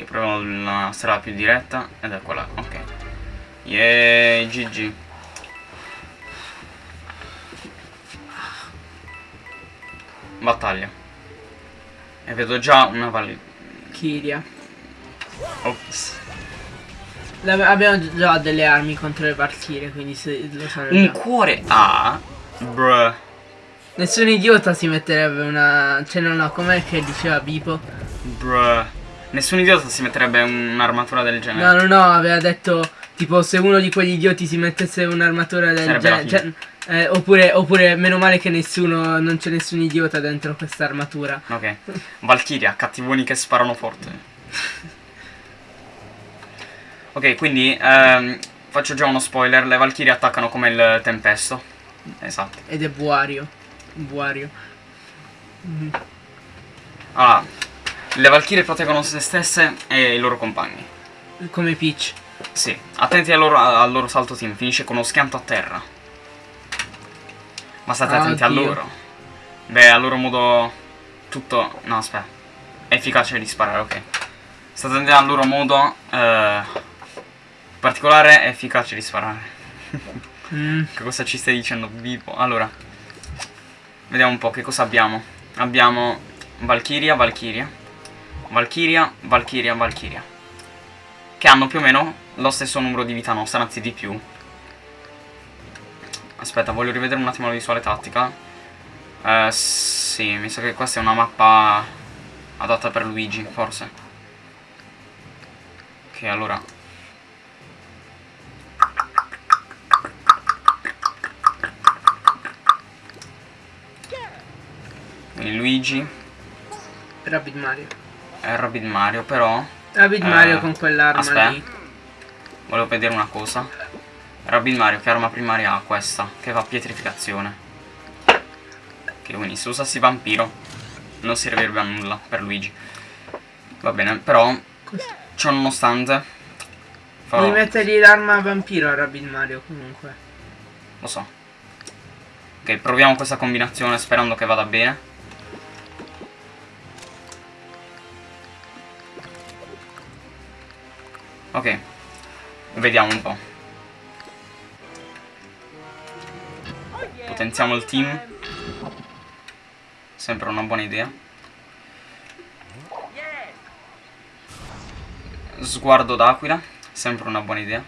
Io provo la strada più diretta ed è quella, ok. Yeee, GG. Battaglia. E vedo già una valle. Kiria. Ops. Abbiamo già delle armi contro le Valkyrie, quindi se lo sanno Un cuore A. Bruh. Nessun idiota si metterebbe una... Cioè no no, com'è che diceva Bipo? Bruh. Nessun idiota si metterebbe un'armatura del No genere. no no, aveva detto tipo se uno di quegli idioti si mettesse un'armatura del genere... Cioè, eh, oppure, oppure meno male che nessuno, non c'è nessun idiota dentro questa armatura. Ok. Valkyria, cattivoni che sparano forte. (laughs) ok, quindi ehm, faccio già uno spoiler. Le Valkyrie attaccano come il tempesto. Esatto. Ed è Buario. Buario. Mhm. Allora, le Valkyrie proteggono se stesse e i loro compagni. Come Peach. Sì, attenti al loro, al loro salto team, finisce con uno schianto a terra. Ma state attenti a Oddio. loro. Beh, a loro modo tutto... No, aspetta. È efficace di sparare, ok. State attenti al loro modo... eh, particolare è efficace di sparare. Mm. (laughs) che cosa ci stai dicendo, vivo? Allora, vediamo un po' che cosa abbiamo. Abbiamo Valkyria, Valkyria. Valkyria, Valkyria, Valkyria. Che hanno più o meno lo stesso numero di vita nostra, anzi di più. Aspetta, voglio rivedere un attimo la visuale tattica. Eh, sì, mi sa che questa è una mappa adatta per Luigi, forse. Ok, allora. Luigi Rabbit Mario. E Rabbit Mario, però Rabbit Eh, Mario con quell'arma lì. Volevo vedere una cosa. Rabbit Mario, che arma primaria ha questa? Che fa pietrificazione. Che quindi se usassi vampiro non servirebbe a nulla per Luigi. Va bene, però ciò nonostante farò- Devi mettergli l'arma vampiro a Rabbit Mario comunque. lo so. Ok, proviamo questa combinazione sperando che vada bene. Ok, vediamo un po'. Potenziamo il team. Sempre una buona idea. Sguardo d'aquila, sempre una buona idea.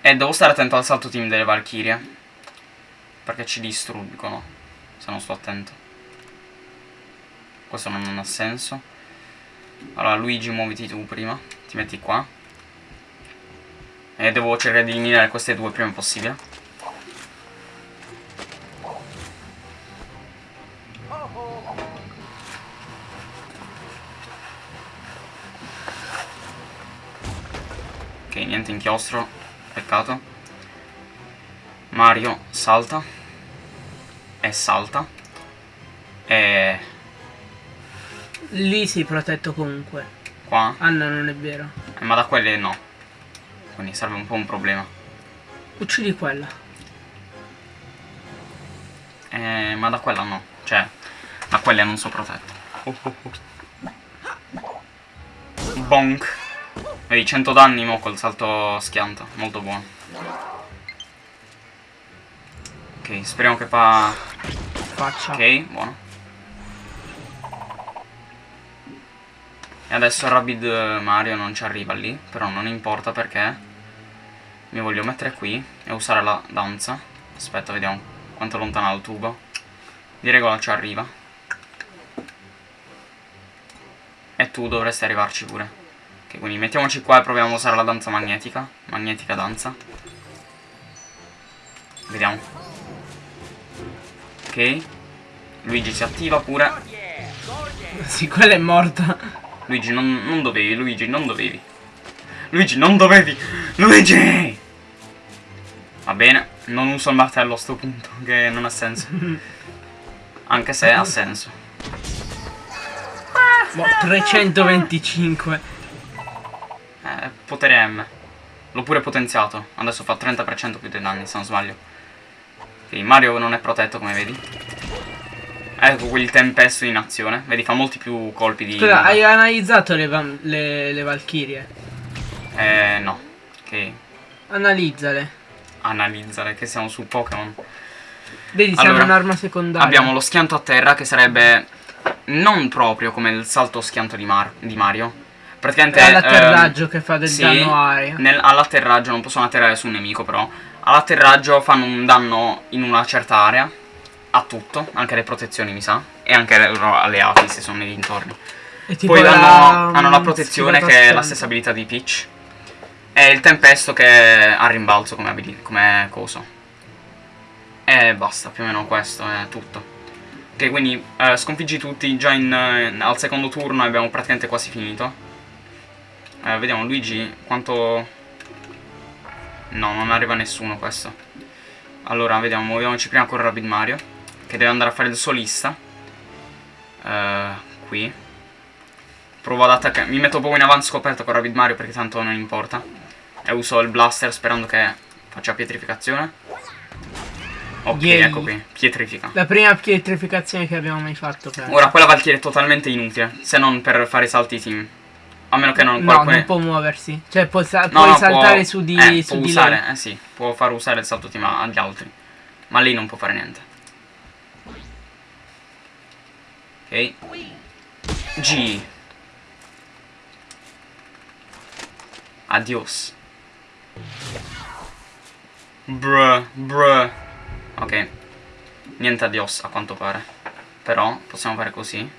E devo stare attento al salto team delle Valkyrie. Perché ci distruggono. Se non sto attento. Questo non ha senso. Allora Luigi muoviti tu prima. Ti metti qua. E devo cercare di eliminare queste due prima possibile. Ok, niente inchiostro. Peccato. Mario salta. E salta. E Lì sei protetto comunque. qua. Ah no, non è vero. Eh, ma da quelle no. Quindi serve un po' un problema. Uccidi quella. Eh, ma da quella no. Cioè, ma quelle non sono protette. Oh, oh, oh. Bonk. Vedi, 100 danni mo col salto schianto. Molto buono. Ok, speriamo che fa... Faccia. Ok, buono. E adesso Rabid Mario non ci arriva lì, però non importa perché mi voglio mettere qui e usare la danza. Aspetta, vediamo quanto è lontano il tubo. Di regola ci arriva. E tu dovresti arrivarci pure. Ok, quindi mettiamoci qua e proviamo a usare la danza magnetica. Magnetica danza. Vediamo. Ok. Luigi si attiva pure. Sì, quella è morta. Luigi, non, non dovevi, Luigi, non dovevi. Luigi, non dovevi! Luigi! Va bene, non uso il martello a sto punto, che non ha senso. (laughs) Anche se ha senso. Boh, 325. Eh, potere M. L'ho pure potenziato. Adesso fa 30% più dei danni, se non sbaglio. Ok, Mario non è protetto, come vedi. Ecco quel tempesto in azione. Vedi, fa molti più colpi di... Scusa, hai analizzato le, le, le Valchirie? Eh, no. Ok. Analizzale. Analizzare, che siamo su Pokémon. Vedi, Allora, hanno un'arma secondaria. Abbiamo lo schianto a terra, che sarebbe... Non proprio come il salto schianto di, Mar- di Mario. Praticamente... È l'atterraggio ehm, che fa del sì, danno aria. all'atterraggio non possono atterrare su un nemico però all'atterraggio fanno un danno in una certa area a tutto anche le protezioni mi sa e anche le loro alleati se sono nei dintorni. E poi la- hanno, hanno la protezione che è la stessa abilità di Peach. E il tempesto che ha rimbalzo come, come coso. E basta più o meno questo è tutto. Ok quindi eh, sconfiggi tutti già in, eh, al secondo turno abbiamo praticamente quasi finito. Eh, vediamo Luigi quanto... No, non arriva nessuno questo. Allora, vediamo, muoviamoci prima con Rabbid Mario. Che deve andare a fare il solista. Eh, qui. Provo ad attaccare. Mi metto proprio in avanti scoperto con Rabbid Mario perché tanto non importa. E uso il blaster sperando che faccia pietrificazione. Ok, Yay. ecco qui. Pietrifica. La prima pietrificazione che abbiamo mai fatto. penso. Ora quella Valkyrie è totalmente inutile. Se non per fare i salti team. A meno che non... No, qualcuno- non può muoversi. Cioè, può sa- No, puoi no, saltare può- su di, eh, su può di usare, lei. eh sì, può far usare il salto team agli altri. Ma lei non può fare niente. Ok. G. Adios. Bruh, bruh. Ok. Niente adios a quanto pare. Però possiamo fare così.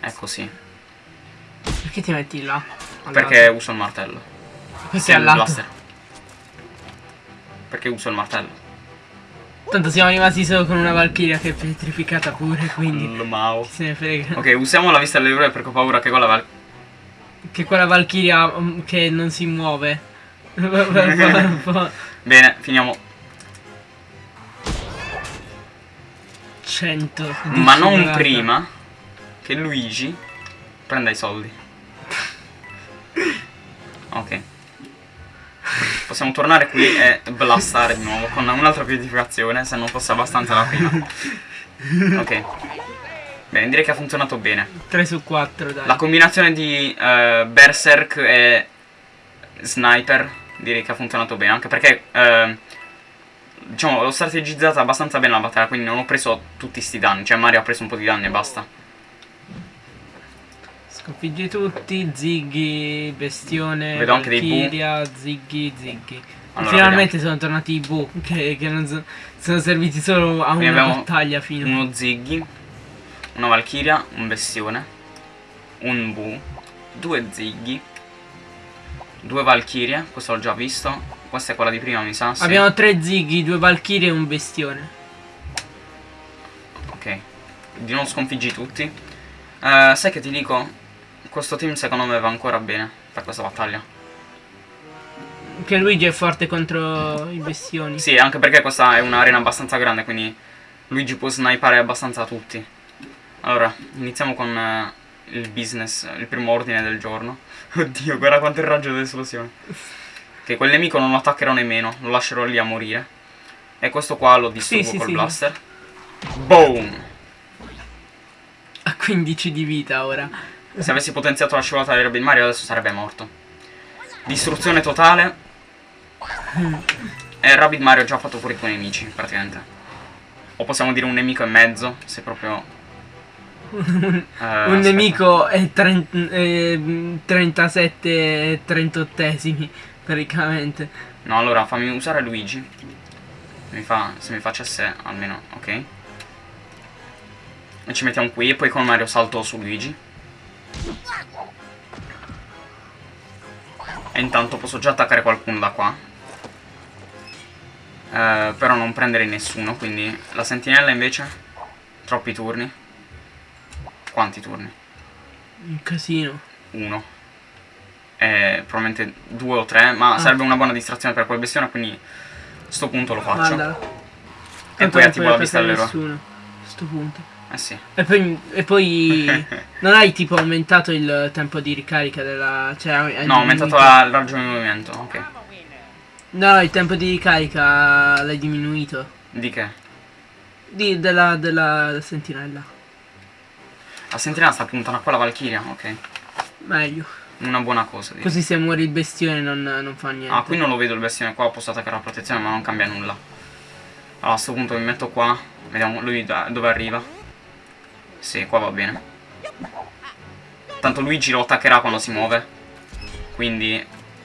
È così. Perché ti metti là? Al Perché uso il martello. Perché Sì, al il blaster. Perché uso il martello. Tanto siamo rimasti solo con una Valchiria che è pietrificata pure, quindi Mao. se ne frega. Ok, usiamo la vista dell'eroe perché ho paura che quella val- Che quella Valchiria mm, che non si muove. (laughs) Bene, finiamo. 100. Ma non disciplinata. prima che Luigi prenda i soldi. (laughs) Ok. Possiamo tornare qui e blastare di nuovo con un'altra pietrificazione se non fosse abbastanza la prima. Ok. Bene, direi che ha funzionato bene. 3 su 4, dai. La combinazione di eh, Berserk e Sniper direi che ha funzionato bene, anche perché eh, diciamo l'ho strategizzata abbastanza bene la battaglia, quindi non ho preso tutti sti danni, cioè Mario ha preso un po' di danni e basta. Sconfiggi tutti, Ziggy, Bestione, Vedo anche. Valkyria, Ziggy, Ziggy. Allora, Finalmente sono tornati i Bu, che, che non so- sono serviti solo a Quindi una battaglia fino. Uno Ziggy, una Valkyria, un Bestione, un Bu, due Ziggy, due Valkyrie, questo l'ho già visto, questa è quella di prima mi sa, sì. Abbiamo tre Ziggy, due Valkyrie e un Bestione. Ok, di non sconfiggi tutti. Eh, sai che ti dico? Questo team secondo me va ancora bene per questa battaglia. Che Luigi è forte contro i bestioni. Sì, anche perché questa è un'arena abbastanza grande, quindi Luigi può snipare abbastanza tutti. Allora, iniziamo con eh, il business, il primo ordine del giorno. (laughs) Oddio, guarda quanto è il raggio dell'esplosione. Ok, quel nemico non lo attaccherò nemmeno, lo lascerò lì a morire. E questo qua lo distruggo Sì, sì, col sì. blaster. Boom! Ha 15 di vita ora. Se avessi potenziato la scivolata di Robin Mario adesso sarebbe morto. Distruzione totale. E Rabbit Mario ha già fatto fuori i tuoi nemici, praticamente. O possiamo dire un nemico e mezzo, se proprio... (laughs) eh, Un aspetta. nemico è 37 38esimi, praticamente. No, allora fammi usare Luigi. Mi fa, se mi facesse almeno, ok. E ci mettiamo qui e poi con Mario salto su Luigi. E intanto posso già attaccare qualcuno da qua. Eh, però non prendere nessuno, quindi la sentinella invece? Troppi turni. Quanti turni? Un casino. Uno. Eh, probabilmente due o tre, ma Ah. sarebbe una buona distrazione per quel bestione, quindi a sto punto lo faccio. Guarda. E poi attivo la vista dell'eroe. A sto punto. Eh sì. E poi, e poi (laughs) non hai tipo aumentato il tempo di ricarica della... Cioè, hai No, ho aumentato la- il raggio di movimento, ok. No, il tempo di ricarica l'hai diminuito. Di che? Di, della, della sentinella. La sentinella sta puntando a quella Valkyria, ok. Meglio. Una buona cosa. direi. Così se muore il bestione non, non fa niente. Ah, qui non lo vedo il bestione qua, posso attaccare la protezione, ma non cambia nulla. Allora, a sto punto mi metto qua, vediamo lui da- dove arriva. Sì, qua va bene. Tanto Luigi lo attaccherà quando si muove. Quindi,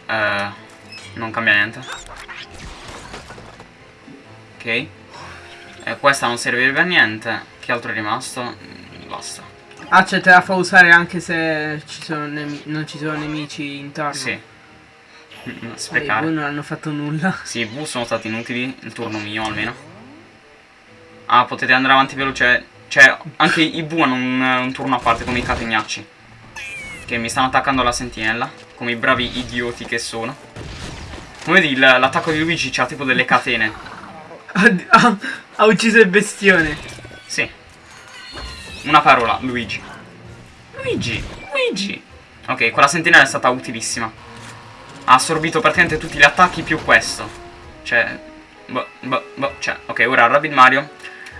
eh, non cambia niente. Ok. Eh, questa non servirebbe a niente. Che altro è rimasto? Mm, Basta. Ah, cioè te la fa usare anche se ci non ci sono nemici intorno. Sì. (laughs) Mm, Eh, Sprecare. voi non hanno fatto nulla. (laughs) Sì, i V sono stati inutili, il turno mio almeno. Ah, potete andare avanti veloce. Cioè, anche i V hanno un, un turno a parte come i catenacci. Che mi stanno attaccando la sentinella. Come i bravi idioti che sono. Come vedi, l'attacco di Luigi c'ha tipo delle catene. Ha, (laughs) ha- ha ucciso il bestione. Sì. Una parola, Luigi. Luigi, Luigi. Ok, quella sentinella è stata utilissima. Ha assorbito praticamente tutti gli attacchi più questo. Cioè, boh, boh, boh, cioè, ok, ora Rabbit Mario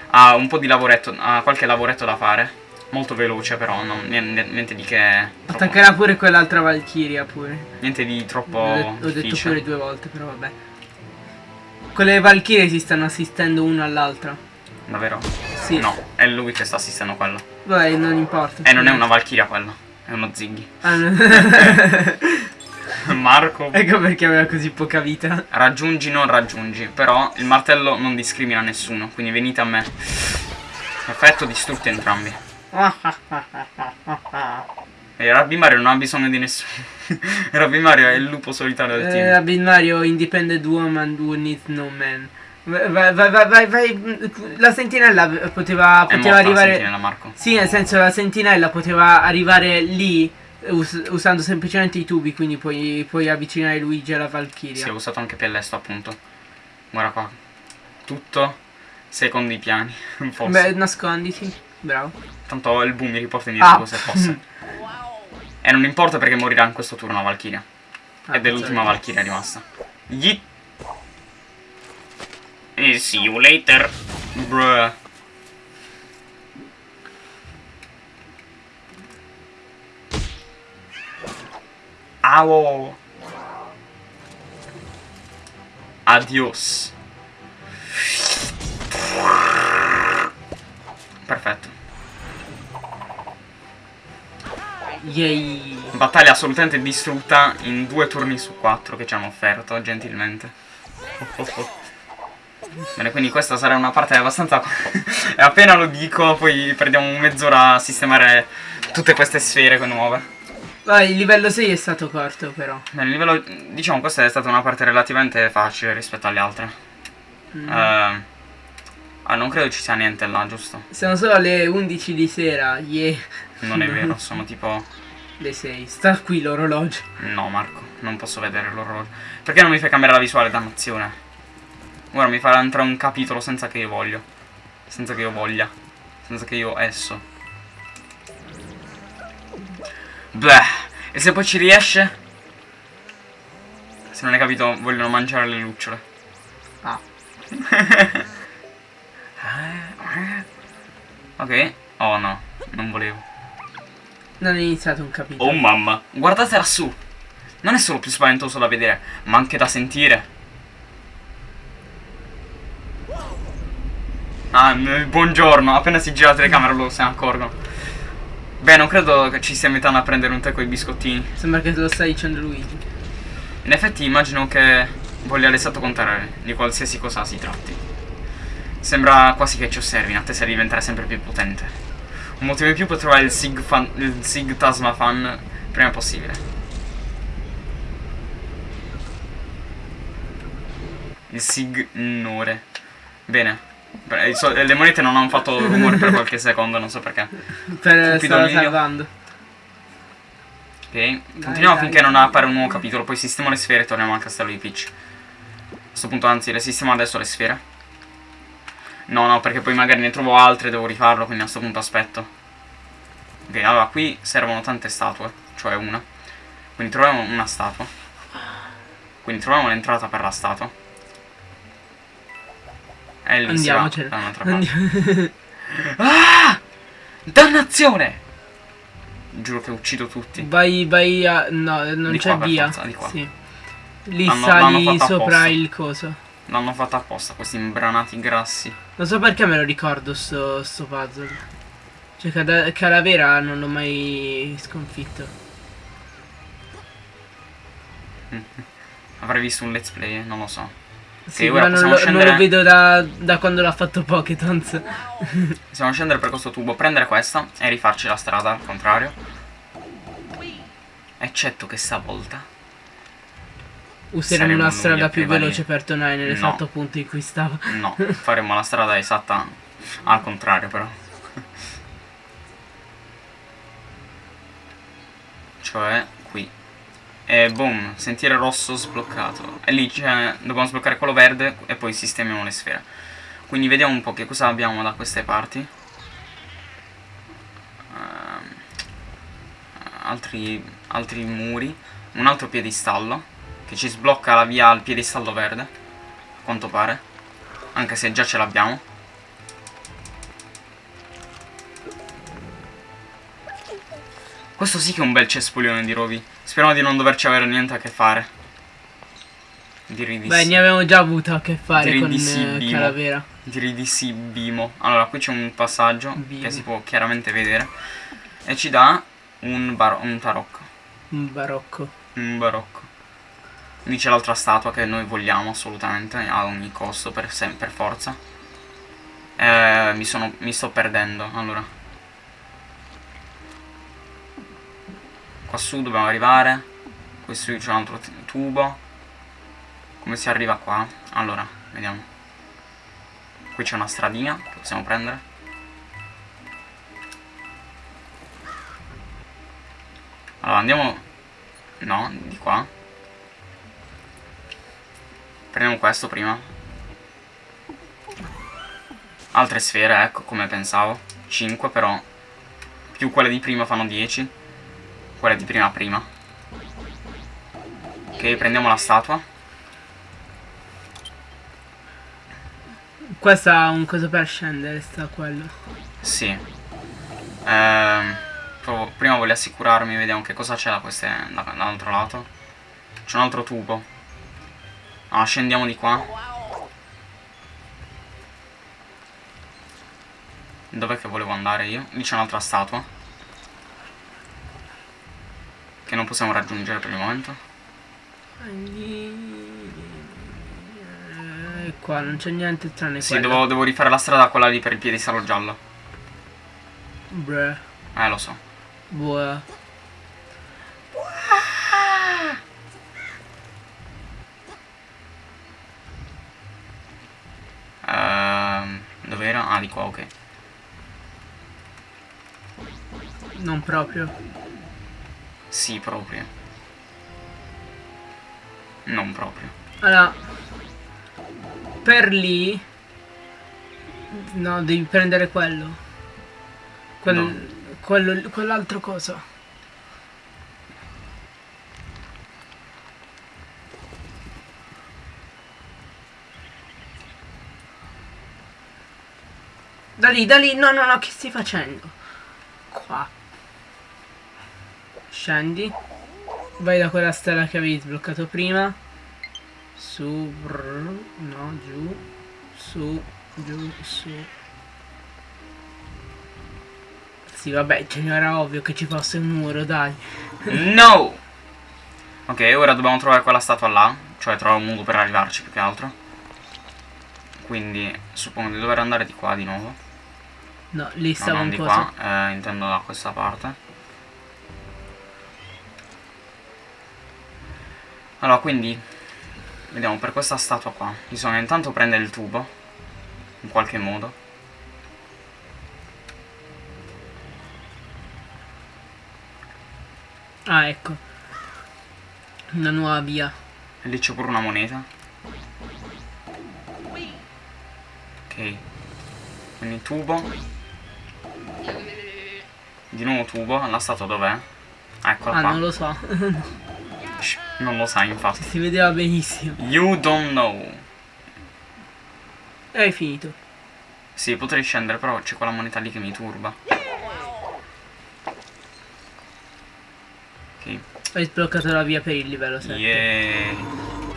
ha un po' di lavoretto, ha qualche lavoretto da fare. Molto veloce però, non- niente, di che... troppo- Attaccherà pure quell'altra Valkyria pure. niente di troppo L'ho, det- l'ho detto difficile. pure due volte, però vabbè. Quelle Valkyrie si stanno assistendo una all'altra. Davvero? Sì. No, è lui che sta assistendo quello. Vabbè, non importa. E non è una Valkyria quello, è uno Ziggy. Ah, no. (laughs) (laughs) (laughs) Marco ecco perché aveva così poca vita. Raggiungi, non raggiungi. Però il martello non discrimina nessuno. Quindi venite a me. Perfetto, distrutti entrambi. (laughs) E Rabbi Mario non ha bisogno di nessuno. (laughs) Rabbi Mario è il lupo solitario del Eh, team. Rabbit Mario Independent Woman Who Needs No Man. Vai, vai, vai, vai. La sentinella poteva, poteva morta la arrivare. sentinella, Marco. Sì, nel senso la sentinella poteva arrivare lì us- usando semplicemente i tubi, quindi puoi, puoi avvicinare Luigi alla Valkyria. Sì, ho usato anche Pellesto, appunto. Guarda qua. Tutto secondo i piani. (laughs) Forse. Beh, nasconditi. Bravo. Tanto il boom mi riporta indietro Ah. se fosse. (laughs) e non importa perché morirà in questo turno la Valkyria. Ah, Ed è l'ultima. Valkyria rimasta. Yeet. E see you later. Bruh. Au. Adios. Perfetto. Yay. Battaglia assolutamente distrutta in due turni su quattro che ci hanno offerto, gentilmente. Bene, quindi questa sarà una parte abbastanza... e (laughs) appena lo dico, poi perdiamo mezz'ora a sistemare tutte queste sfere nuove. Vai, il livello 6 è stato corto però. Bene, il livello... Diciamo, questa è stata una parte relativamente facile rispetto alle altre. Mm. Eh, ah, non credo ci sia niente là, giusto? Sono solo le 11 di sera. Yeah. Non è vero, (laughs) sono tipo... Le 6. Sta qui l'orologio. No, Marco, non posso vedere l'orologio. Perché non mi fai cambiare la visuale, dannazione? Ora mi farà entrare un capitolo senza che io voglio. Senza che io voglia. Senza che io esso. Beh, e se poi ci riesce? Se non hai capito, vogliono mangiare le lucciole. Ah. (laughs) ok. Oh no, non volevo. Non è iniziato un capitolo. Oh mamma, guardate lassù. Non è solo più spaventoso da vedere, ma anche da sentire. Ah, m- buongiorno, appena si gira la telecamera lo se ne accorgono. Beh, non credo che ci stia invitando a prendere un tè con i biscottini. Sembra che te lo stai dicendo Luigi. In effetti immagino che voglia l'esatto contrario di qualsiasi cosa si tratti. Sembra quasi che ci osservi in attesa di diventare sempre più potente. Un motivo in più per trovare il Sig, fan, il Sig Tasma Fan prima possibile. Il Signore. Bene. Beh, i so- le monete non hanno fatto rumore per (laughs) qualche secondo, non so perché. Per stare salvando. Ok, continuiamo dai. finché non appare un nuovo capitolo, poi sistemo le sfere e torniamo al castello di Peach. A questo punto anzi le sistemo adesso le sfere. No, no, perché poi magari ne trovo altre e devo rifarlo, quindi a questo punto aspetto. Ok, allora qui servono tante statue, cioè una. Quindi troviamo una statua. Quindi troviamo l'entrata per la statua. E va Andiamocene. Andiamo. (laughs) Ah! Dannazione! Giuro che uccido tutti. vai, vai a... No, non Di c'è via. forza, di qua. Sì. Lì l'hanno sali sopra apposta. il coso. L'hanno fatta apposta, questi imbranati grassi. Non so perché me lo ricordo sto, sto puzzle. Cioè Calavera non l'ho mai sconfitto. (laughs) Avrei visto un let's play, eh, non lo so. Sì, ora ma non lo, non scendere- lo vedo da, da quando l'ha fatto Pokétons. (laughs) Possiamo scendere per questo tubo, prendere questa e rifarci la strada al contrario. Eccetto che stavolta. Useremo una strada più veloce per tornare nell'esatto No. punto in cui stava. No, faremo la strada esatta al contrario però. (laughs) Cioè, qui. E boom, sentiere rosso sbloccato. E lì c'è, dobbiamo sbloccare quello verde e poi sistemiamo le sfere. Quindi vediamo un po' che cosa abbiamo da queste parti. Ehm, altri, altri muri. Un altro piedistallo. Che ci sblocca la via al piedistallo verde. A quanto pare. Anche se già ce l'abbiamo. Questo sì che è un bel cespuglione di rovi. Speriamo di non doverci avere niente a che fare. Direi di Beh, sì. ne abbiamo già avuto a che fare Direi con di sì, eh, Bimo. Calavera. Direi di sì, Bimo. Allora, qui c'è un passaggio Bimo. che si può chiaramente vedere. E ci dà un, bar- un tarocco. Un barocco. Un barocco. Quindi c'è l'altra statua che noi vogliamo assolutamente, a ogni costo, per, per forza. Eh, mi, sono, mi sto perdendo, allora. Qua su dobbiamo arrivare. Qui su c'è un altro tubo. Come si arriva qua? Allora, vediamo. Qui c'è una stradina che possiamo prendere. Allora andiamo... No, di qua. Prendiamo questo prima. Altre sfere, ecco, come pensavo. 5 però. Più quelle di prima fanno 10. Quelle di prima prima. Ok, prendiamo la statua. Questa ha un coso per scendere, sta quello. Sì. Ehm, prima voglio assicurarmi, vediamo che cosa c'è da queste, da- dall'altro lato. C'è un altro tubo. Ah, scendiamo di qua. Dov'è che volevo andare io? Lì c'è un'altra statua. Che non possiamo raggiungere per il momento. E qua non c'è niente tranne Sì, quello. devo, devo rifare la strada quella lì per il piedistallo giallo. Bruh. Eh, lo so. Buah. Ehm, dov'era? Ah, di qua, ok. Non proprio. Sì, proprio. Non proprio. Allora. Per lì. No, devi prendere quello. Quel, No. quello quell'altro cosa. Da lì, da lì, no, no, no, che stai facendo? Qua. Scendi. Vai da quella stella che avevi sbloccato prima. Su, brr, no, giù. Su, giù, su. Sì, vabbè, ce n'era ovvio che ci fosse un muro, dai. (laughs) No! Ok, ora dobbiamo trovare quella statua là. Cioè trovare un modo per arrivarci più che altro. Quindi suppongo di dover andare di qua di nuovo. No, lì No, stava non un di po'. qua, eh, intendo da questa parte. Allora, quindi vediamo per questa statua qua. Bisogna intanto prendere il tubo in qualche modo. Ah, ecco. Una nuova via. E lì c'è pure una moneta. Ok. Quindi tubo. Di nuovo tubo. La statua dov'è? Eccola Ah, qua. non lo so. (laughs) Non lo sai infatti. si vedeva benissimo. You don't know. E hai finito. Sì, potrei scendere, però c'è quella moneta lì che mi turba. Ok. Hai sbloccato la via per il livello 7. Yeah.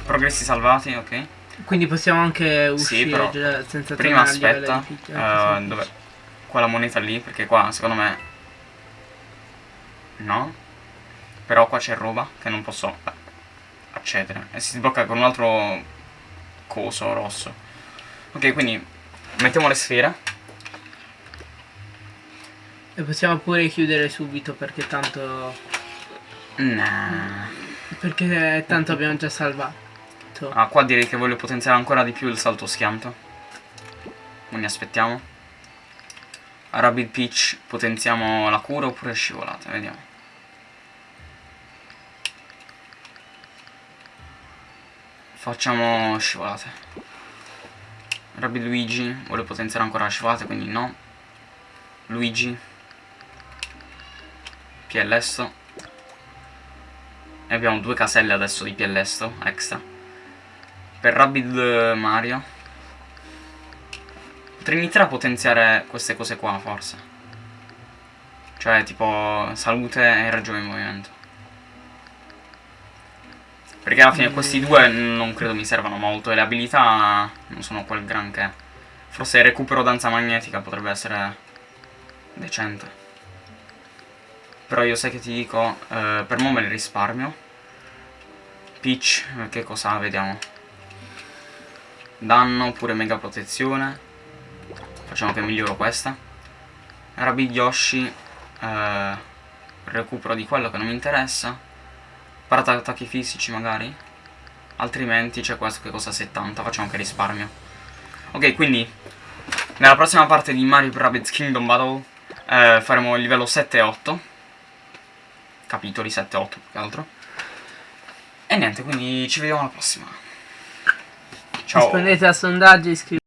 Progressi salvati, ok. Quindi possiamo anche uscire Sì, senza Prima aspetta. se- dov'è? Quella moneta lì, perché qua secondo me. No. Però qua c'è roba che non posso accedere. E si sblocca con un altro coso rosso. Ok, quindi mettiamo le sfere. E possiamo pure chiudere subito perché tanto... Nah. Perché tanto abbiamo già salvato. Ah, qua direi che voglio potenziare ancora di più il salto schianto. Quindi aspettiamo. A Rabbit Peach potenziamo la cura oppure scivolate, vediamo. Facciamo scivolate. Rabbit Luigi vuole potenziare ancora la scivolate, quindi no. Luigi. PLS. E abbiamo due caselle adesso di PLS extra. Per Rabbid eh, Mario Potrei iniziare a potenziare queste cose qua forse Cioè tipo salute e raggio di movimento Perché alla fine questi due non credo mi servano molto E le abilità non sono quel granché. Forse recupero danza magnetica potrebbe essere decente. Però io sai che ti dico eh, Per mo me le risparmio. Peach, eh, che cosa? Vediamo. Danno oppure mega protezione. Facciamo che miglioro questa. Rabbid Yoshi eh, Recupero di quello che non mi interessa Parata attacchi fisici magari? Altrimenti c'è questo che costa 70 Facciamo che risparmio. Ok quindi Nella prossima parte di Mario Rabbids Kingdom Battle eh, Faremo il livello 7 e 8 Capitoli 7 e 8 più che altro. E niente quindi ci vediamo alla prossima. Ciao. Rispondete a sondaggi, iscrivetevi.